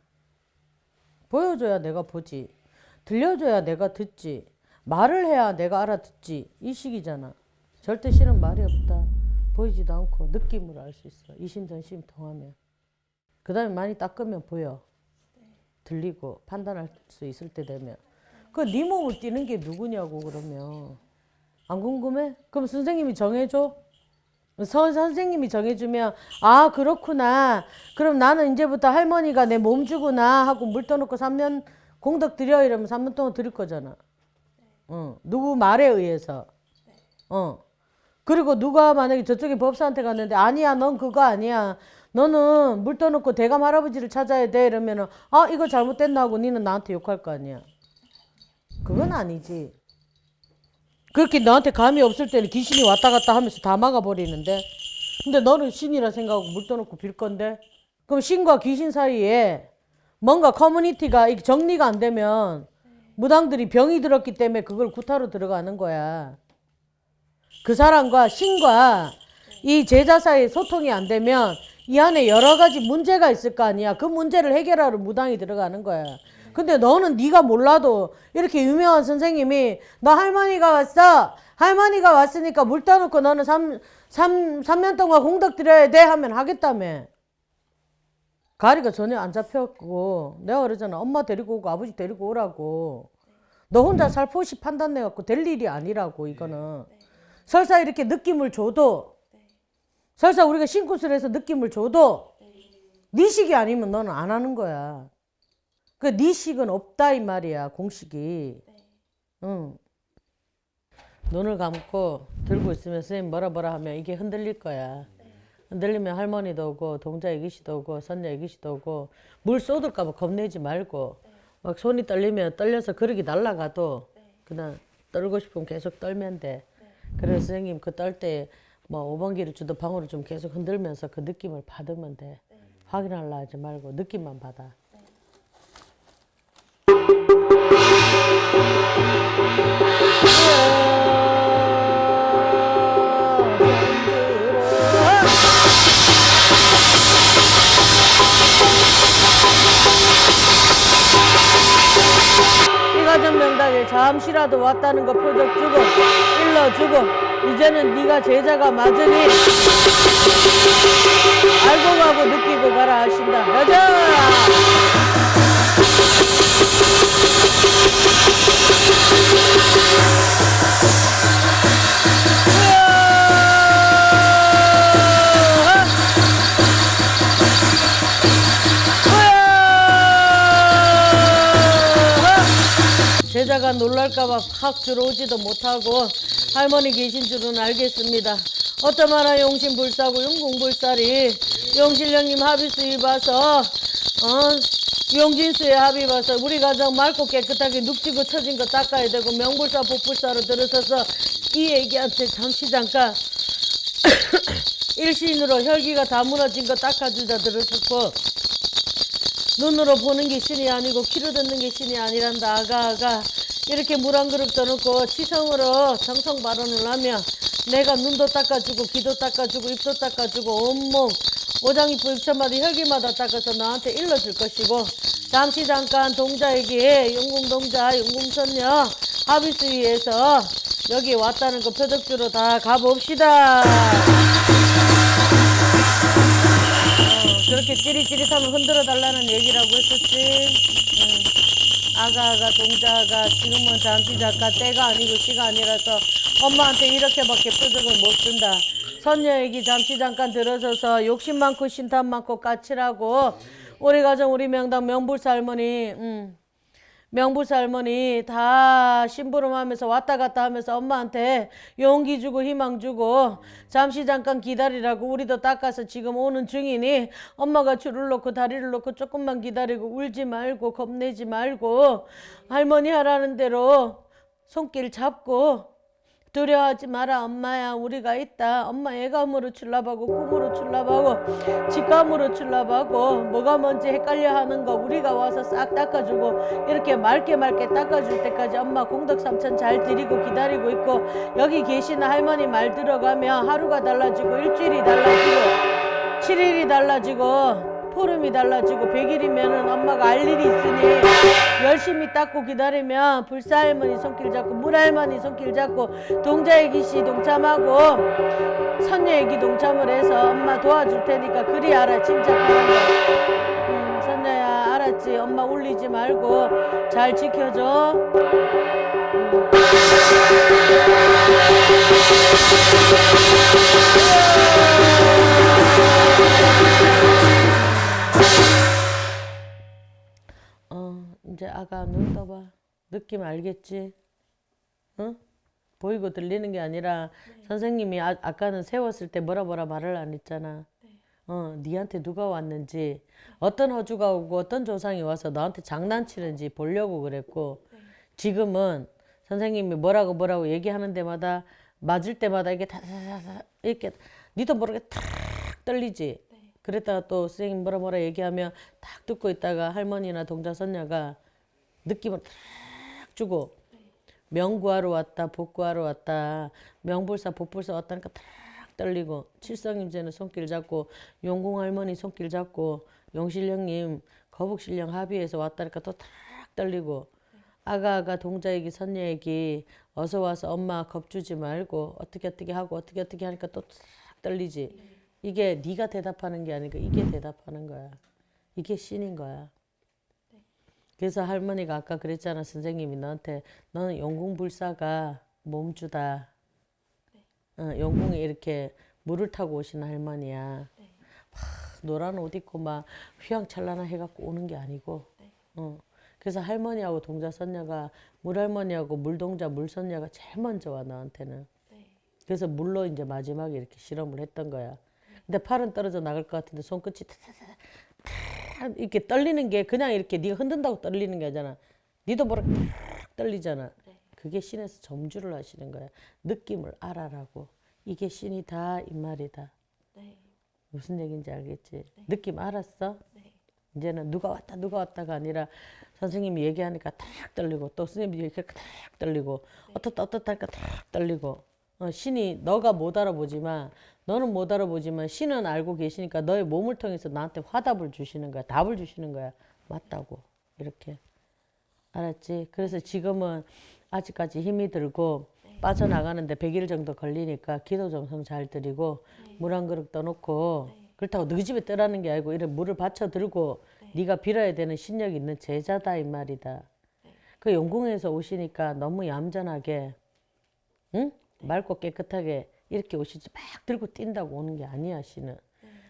보여줘야 내가 보지. 들려줘야 내가 듣지 말을 해야 내가 알아듣지. 이 식이잖아. 절대 싫은 말이 없다. 보이지도 않고 느낌으로 알 수 있어. 이심전심 통하면. 그 다음에 많이 닦으면 보여. 들리고 판단할 수 있을 때 되면. 그네 몸을 띄는 게 누구냐고 그러면. 안 궁금해? 그럼 선생님이 정해줘. 선, 선생님이 정해주면 아 그렇구나. 그럼 나는 이제부터 할머니가 내 몸 주구나 하고 물 떠놓고 3년 공덕 드려 이러면 3년 동안 드릴 거잖아 어, 누구 말에 의해서. 어. 그리고 누가 만약에 저쪽에 법사한테 갔는데 아니야, 넌 그거 아니야. 너는 물 떠놓고 대감 할아버지를 찾아야 돼. 이러면은 아, 이거 잘못됐나 하고 니는 나한테 욕할 거 아니야. 그건 아니지. 그렇게 너한테 감이 없을 때는 귀신이 왔다 갔다 하면서 다 막아버리는데. 근데 너는 신이라 생각하고 물 떠놓고 빌 건데. 그럼 신과 귀신 사이에 뭔가 커뮤니티가 정리가 안 되면 무당들이 병이 들었기 때문에 그걸 구타로 들어가는 거야. 그 사람과 신과 이 제자 사이에 소통이 안 되면 이 안에 여러 가지 문제가 있을 거 아니야. 그 문제를 해결하러 무당이 들어가는 거야. 근데 너는 네가 몰라도 이렇게 유명한 선생님이 너 할머니가 왔어. 할머니가 왔으니까 물 떠놓고 너는 3, 삼삼년 동안 공덕 드려야 돼 하면 하겠다며. 가리가 전혀 안 잡혔고 내가 그러잖아. 엄마 데리고 오고 아버지 데리고 오라고. 너 혼자 살포시 판단해갖고 될 일이 아니라고 이거는. 설사 이렇게 느낌을 줘도 설사 우리가 신굿을 해서 느낌을 줘도 네. 식이 아니면 너는 안 하는 거야. 그네 식은 없다 이 말이야 공식이. 응. 눈을 감고 들고 있으면 선생님 뭐라 뭐라 하면 이게 흔들릴 거야 흔들리면 할머니도 오고 동자 애기씨도 오고 선녀 애기씨도 오고 물 쏟을까 봐 겁내지 말고 막 손이 떨리면 떨려서 그릇이 날아가도 그냥 떨고 싶으면 계속 떨면 돼. 그래서 선생님 그 떨 때 뭐 5번기를 주도 방으로 좀 계속 흔들면서 그 느낌을 받으면 돼. 확인하려 하지 말고 느낌만 받아. 잠시라도 왔다는 거 표적 주고 일러주고 이제는 네가 제자가 맞으니 알고 가고 느끼고 가라 하신다. 가자 제자가 놀랄까봐 확 들어오지도 못하고 할머니 계신 줄은 알겠습니다. 어떠마나 용신불사고 용공불살이 용신령님 합의수 입어서 어, 용진수에 합의 봐서 우리 가정 맑고 깨끗하게 눅지고 처진 거 닦아야 되고 명불사 복불사로 들어서서 이 애기한테 잠시 잠깐 일신으로 혈기가 다 무너진 거 닦아주자 들어섰고 눈으로 보는 게 신이 아니고 귀로 듣는 게 신이 아니란다 아가 아가 이렇게 물 한 그릇 떠놓고 치성으로 정성 발언을 하며 내가 눈도 닦아주고 귀도 닦아주고 입도 닦아주고 온몸 오장이프 육천마다 혈기마다 닦아서 너한테 일러줄 것이고 잠시 잠깐 동자에게 용궁동자 용궁선녀 하비스 위에서 여기 왔다는 거 표적주로 다 가봅시다. 그렇게 찌릿찌릿하면 흔들어 달라는 얘기라고 했었지. 응. 아가아가 동자가 지금은 잠시 잠깐 때가 아니고 시가 아니라서 엄마한테 이렇게밖에 표적을 못 준다. 선녀 얘기 잠시 잠깐 들어서서 욕심 많고 신탄 많고 까칠하고 우리 가정 우리 명당 명불사 할머니 음. 명부사 할머니 다 심부름하면서 왔다 갔다 하면서 엄마한테 용기 주고 희망 주고 잠시 잠깐 기다리라고 우리도 닦아서 지금 오는 중이니 엄마가 줄을 놓고 다리를 놓고 조금만 기다리고 울지 말고 겁내지 말고 할머니 하라는 대로 손길 잡고 두려워하지 마라 엄마야. 우리가 있다. 엄마 애감으로 출납하고 꿈으로 출납하고 직감으로 출납하고 뭐가 뭔지 헷갈려 하는 거 우리가 와서 싹 닦아주고 이렇게 맑게 맑게 닦아줄 때까지 엄마 공덕 삼천 잘 드리고 기다리고 있고 여기 계시는 할머니 말 들어가면 하루가 달라지고 일주일이 달라지고 7일이 달라지고 포름이 달라지고 100일이면은 엄마가 알 일이 있으니 열심히 닦고 기다리면 불사 할머니 손길 잡고 물 할머니 손길 잡고 동자의 기씨 동참하고 선녀의 기 동참을 해서 엄마 도와줄 테니까 그리 알아 침착하는 거. 음, 선녀야 알았지? 엄마 울리지 말고 잘 지켜줘. 음. 아가 눈 떠봐. 느낌 알겠지? 응? 보이고 들리는 게 아니라 선생님이 아, 아까는 세웠을 때 뭐라 뭐라 말을 안 했잖아. 어, 니한테 누가 왔는지, 어떤 허주가 오고 어떤 조상이 와서 너한테 장난치는지 보려고 그랬고, 지금은 선생님이 뭐라고 뭐라고 얘기하는 데마다 맞을 때마다 이게 다다다다 이렇게 니도 모르게 탁 떨리지. 그랬다가 또 선생님 뭐라 뭐라 얘기하면 딱 듣고 있다가 할머니나 동자 선녀가 느낌을 탁 주고 명구하러 왔다 복구하러 왔다 명불사 복불사 왔다니까 탁 떨리고 칠성임제는 손길 잡고 용궁 할머니 손길 잡고 용실령님 거북실령 합의해서 왔다니까 또 탁 떨리고 아가아가 동자에게 선녀에게 어서 와서 엄마 겁주지 말고 어떻게 어떻게 하고 어떻게 어떻게 하니까 또 탁 떨리지. 이게 네가 대답하는 게 아니고 이게 대답하는 거야. 이게 신인 거야 그래서 할머니가 아까 그랬잖아 선생님이 너한테 너는 용궁불사가 몸주다. 어, 용궁에 이렇게 물을 타고 오시는 할머니야. 막 노란 옷 입고 막 휘황찬란한 해갖고 오는 게 아니고. 어. 그래서 할머니하고 동자 선녀가 물할머니하고 물동자 물선녀가 제일 먼저 와 너한테는. 그래서 물로 이제 마지막에 이렇게 실험을 했던 거야. 근데 팔은 떨어져 나갈 것 같은데 손끝이 타타타 이렇게 떨리는 게 그냥 이렇게 네가 흔든다고 떨리는 게 아니잖아. 니도 모르게 탁 떨리잖아. 그게 신에서 점주를 하시는 거야. 느낌을 알아라고. 이게 신이다 이 말이다. 무슨 얘기인지 알겠지? 느낌 알았어? 이제는 누가 왔다 누가 왔다가 아니라 선생님이 얘기하니까 탁 떨리고 또 선생님이 얘기하니까 탁 떨리고 어떻다 어떻다 하니까 탁 떨리고 어, 신이 너가 못 알아보지만 너는 못 알아보지만 신은 알고 계시니까 너의 몸을 통해서 나한테 화답을 주시는 거야. 답을 주시는 거야. 맞다고. 이렇게. 알았지? 그래서 지금은 아직까지 힘이 들고 빠져나가는데 100일 정도 걸리니까 기도 정성 잘 드리고 물한 그릇 떠놓고 그렇다고 너희 집에 떠라는 게 아니고 이런 물을 받쳐 들고 네 가 빌어야 되는 신력 있는 제자다 이 말이다. 그 용궁에서 오시니까 너무 얌전하게 응? 맑고 깨끗하게 이렇게 오시지 막 들고 뛴다고 오는 게 아니야 신은.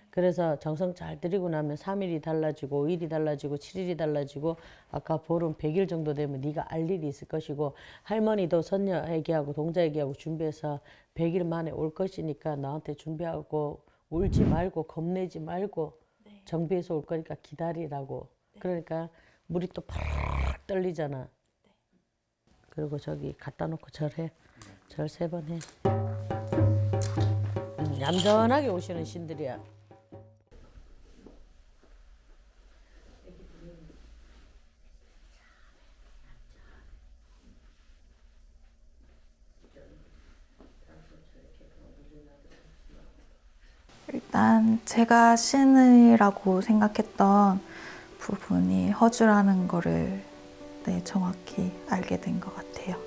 그래서 정성 잘 들이고 나면 3일이 달라지고 5일이 달라지고 7일이 달라지고 아까 보름 100일 정도 되면 네가 알 일이 있을 것이고 할머니도 선녀 얘기하고 동자 얘기하고 준비해서 100일 만에 올 것이니까 나한테 준비하고 울지 말고 겁내지 말고 정비해서 올 거니까 기다리라고. 그러니까 물이 또 팍 떨리잖아. 그리고 저기 갖다 놓고 절해. 절 세 번 해. 얌전하게 오시는 신들이야. 일단 제가 신이라고 생각했던 부분이 허주라는 거를 네, 정확히 알게 된 것 같아요.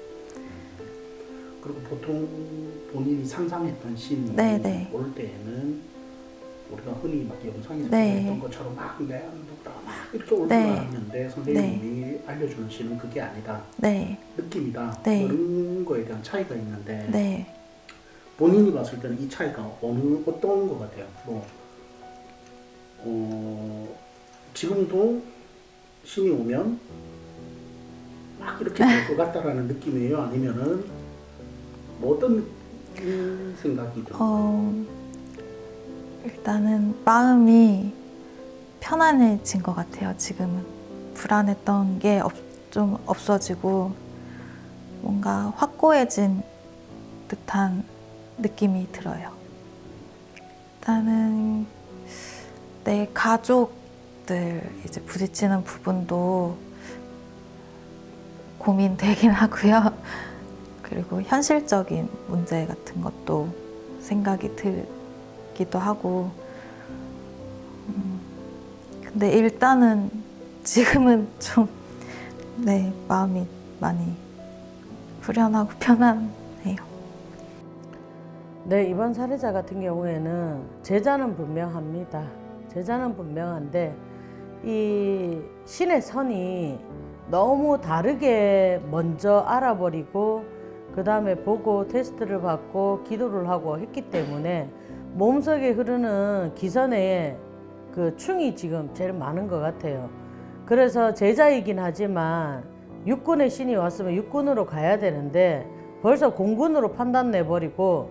그리고 보통 본인이 상상했던 신이 네, 네. 올 때에는 우리가 흔히 막 영상에서 네. 보였던 것처럼 막 내한도가 막 이렇게 올 네. 선생님이 알려주는 신은 그게 아니다. 네, 느낌이다. 네. 그런 거에 대한 차이가 있는데 네. 본인이 봤을 때는 이 차이가 어느 어떤 것 같아요? 뭐 어, 지금도 신이 오면 막 이렇게 될 것 같다라는 느낌이에요? 아니면은 뭐 어떤 음, 생각이 들어요? 어, 일단은 마음이 편안해진 것 같아요. 지금은 불안했던 게 좀 없어지고 뭔가 확고해진 듯한 느낌이 들어요. 일단은 내 가족들 이제 부딪히는 부분도 고민되긴 하고요. 그리고 현실적인 문제 같은 것도 생각이 들기도 하고. 음, 근데 일단은 지금은 좀, 네, 마음이 많이 후련하고 편안해요. 네, 이번 사례자 같은 경우에는 제자는 분명합니다. 제자는 분명한데 이 신의 선이 너무 다르게 먼저 알아버리고 그 다음에 보고 테스트를 받고 기도를 하고 했기 때문에 몸속에 흐르는 기선에 그 충이 지금 제일 많은 것 같아요. 그래서 제자이긴 하지만 육군의 신이 왔으면 육군으로 가야 되는데 벌써 공군으로 판단 내버리고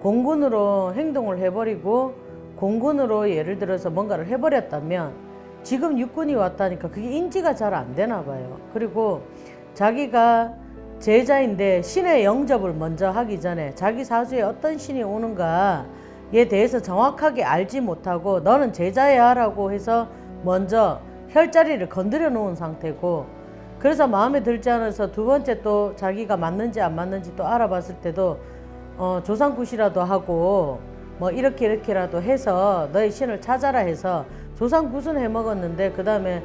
공군으로 행동을 해버리고 공군으로 예를 들어서 뭔가를 해버렸다면 지금 육군이 왔다니까 그게 인지가 잘 안 되나 봐요. 그리고 자기가 제자인데 신의 영접을 먼저 하기 전에 자기 사주에 어떤 신이 오는가에 대해서 정확하게 알지 못하고 너는 제자야 라고 해서 먼저 혈자리를 건드려 놓은 상태고 그래서 마음에 들지 않아서 두 번째 또 자기가 맞는지 안 맞는지 또 알아봤을 때도 어, 조상굿이라도 하고 뭐 이렇게 이렇게라도 해서 너의 신을 찾아라 해서 조상굿은 해 먹었는데 그 다음에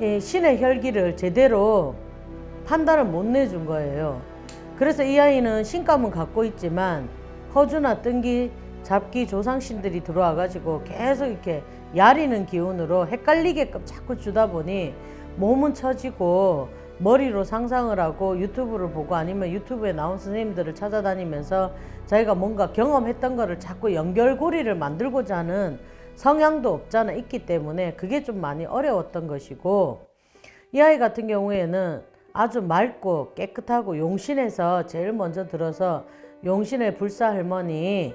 이 신의 혈기를 제대로 판단을 못 내준 거예요. 그래서 이 아이는 신감은 갖고 있지만 허주나 뜬기, 잡기 조상신들이 들어와 가지고 계속 이렇게 야리는 기운으로 헷갈리게끔 자꾸 주다 보니 몸은 처지고 머리로 상상을 하고 유튜브를 보고 아니면 유튜브에 나온 선생님들을 찾아다니면서 자기가 뭔가 경험했던 거를 자꾸 연결고리를 만들고자 하는 성향도 없잖아 있기 때문에 그게 좀 많이 어려웠던 것이고 이 아이 같은 경우에는 아주 맑고 깨끗하고 용신에서 제일 먼저 들어서 용신의 불사 할머니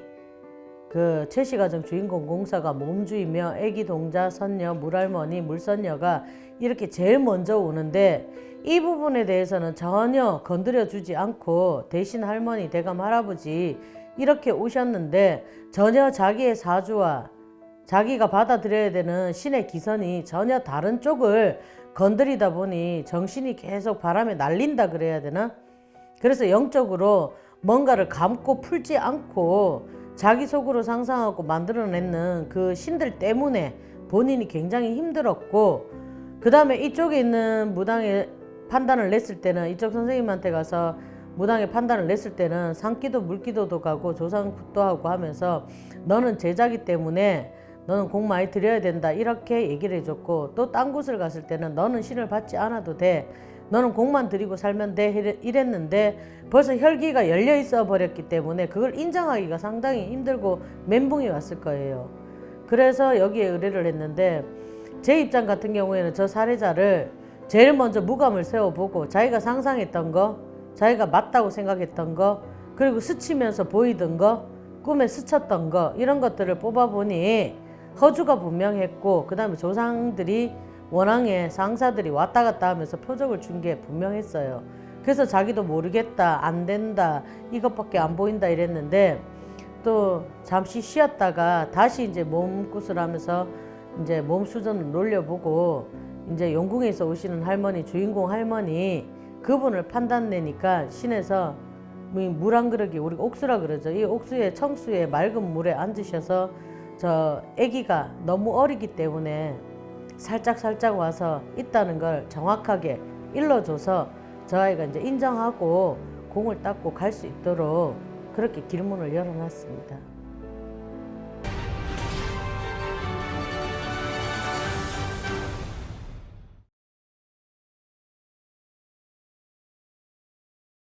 그 최씨가정 주인공 공사가 몸주이며 애기 동자 선녀 물할머니 물선녀가 이렇게 제일 먼저 오는데 이 부분에 대해서는 전혀 건드려 주지 않고 대신 할머니 대감 할아버지 이렇게 오셨는데 전혀 자기의 사주와 자기가 받아들여야 되는 신의 기선이 전혀 다른 쪽을 건드리다 보니 정신이 계속 바람에 날린다 그래야 되나? 그래서 영적으로 뭔가를 감고 풀지 않고 자기 속으로 상상하고 만들어내는 그 신들 때문에 본인이 굉장히 힘들었고 그 다음에 이쪽에 있는 무당의 판단을 냈을 때는 이쪽 선생님한테 가서 무당의 판단을 냈을 때는 산기도 물기도도 가고 조상굿도 하고 하면서 너는 제자기 때문에 너는 공 많이 드려야 된다. 이렇게 얘기를 해줬고 또 딴 곳을 갔을 때는 너는 신을 받지 않아도 돼. 너는 공만 드리고 살면 돼. 이랬는데 벌써 혈기가 열려 있어 버렸기 때문에 그걸 인정하기가 상당히 힘들고 멘붕이 왔을 거예요. 그래서 여기에 의뢰를 했는데 제 입장 같은 경우에는 저 사례자를 제일 먼저 무감을 세워보고 자기가 상상했던 거 자기가 맞다고 생각했던 거 그리고 스치면서 보이던 거 꿈에 스쳤던 거 이런 것들을 뽑아보니 허주가 분명했고 그 다음에 조상들이 원앙의 상사들이 왔다 갔다 하면서 표적을 준 게 분명했어요. 그래서 자기도 모르겠다, 안 된다, 이것밖에 안 보인다 이랬는데 또 잠시 쉬었다가 다시 이제 몸굿을 하면서 이제 몸 수전을 놀려보고 이제 용궁에서 오시는 할머니, 주인공 할머니 그분을 판단내니까 신에서 물 한 그릇이 우리가 옥수라 그러죠. 이 옥수에 청수에 맑은 물에 앉으셔서 저 아기가 너무 어리기 때문에 살짝 살짝 와서 있다는 걸 정확하게 일러줘서 저 아이가 이제 인정하고 공을 닦고 갈 수 있도록 그렇게 길문을 열어놨습니다.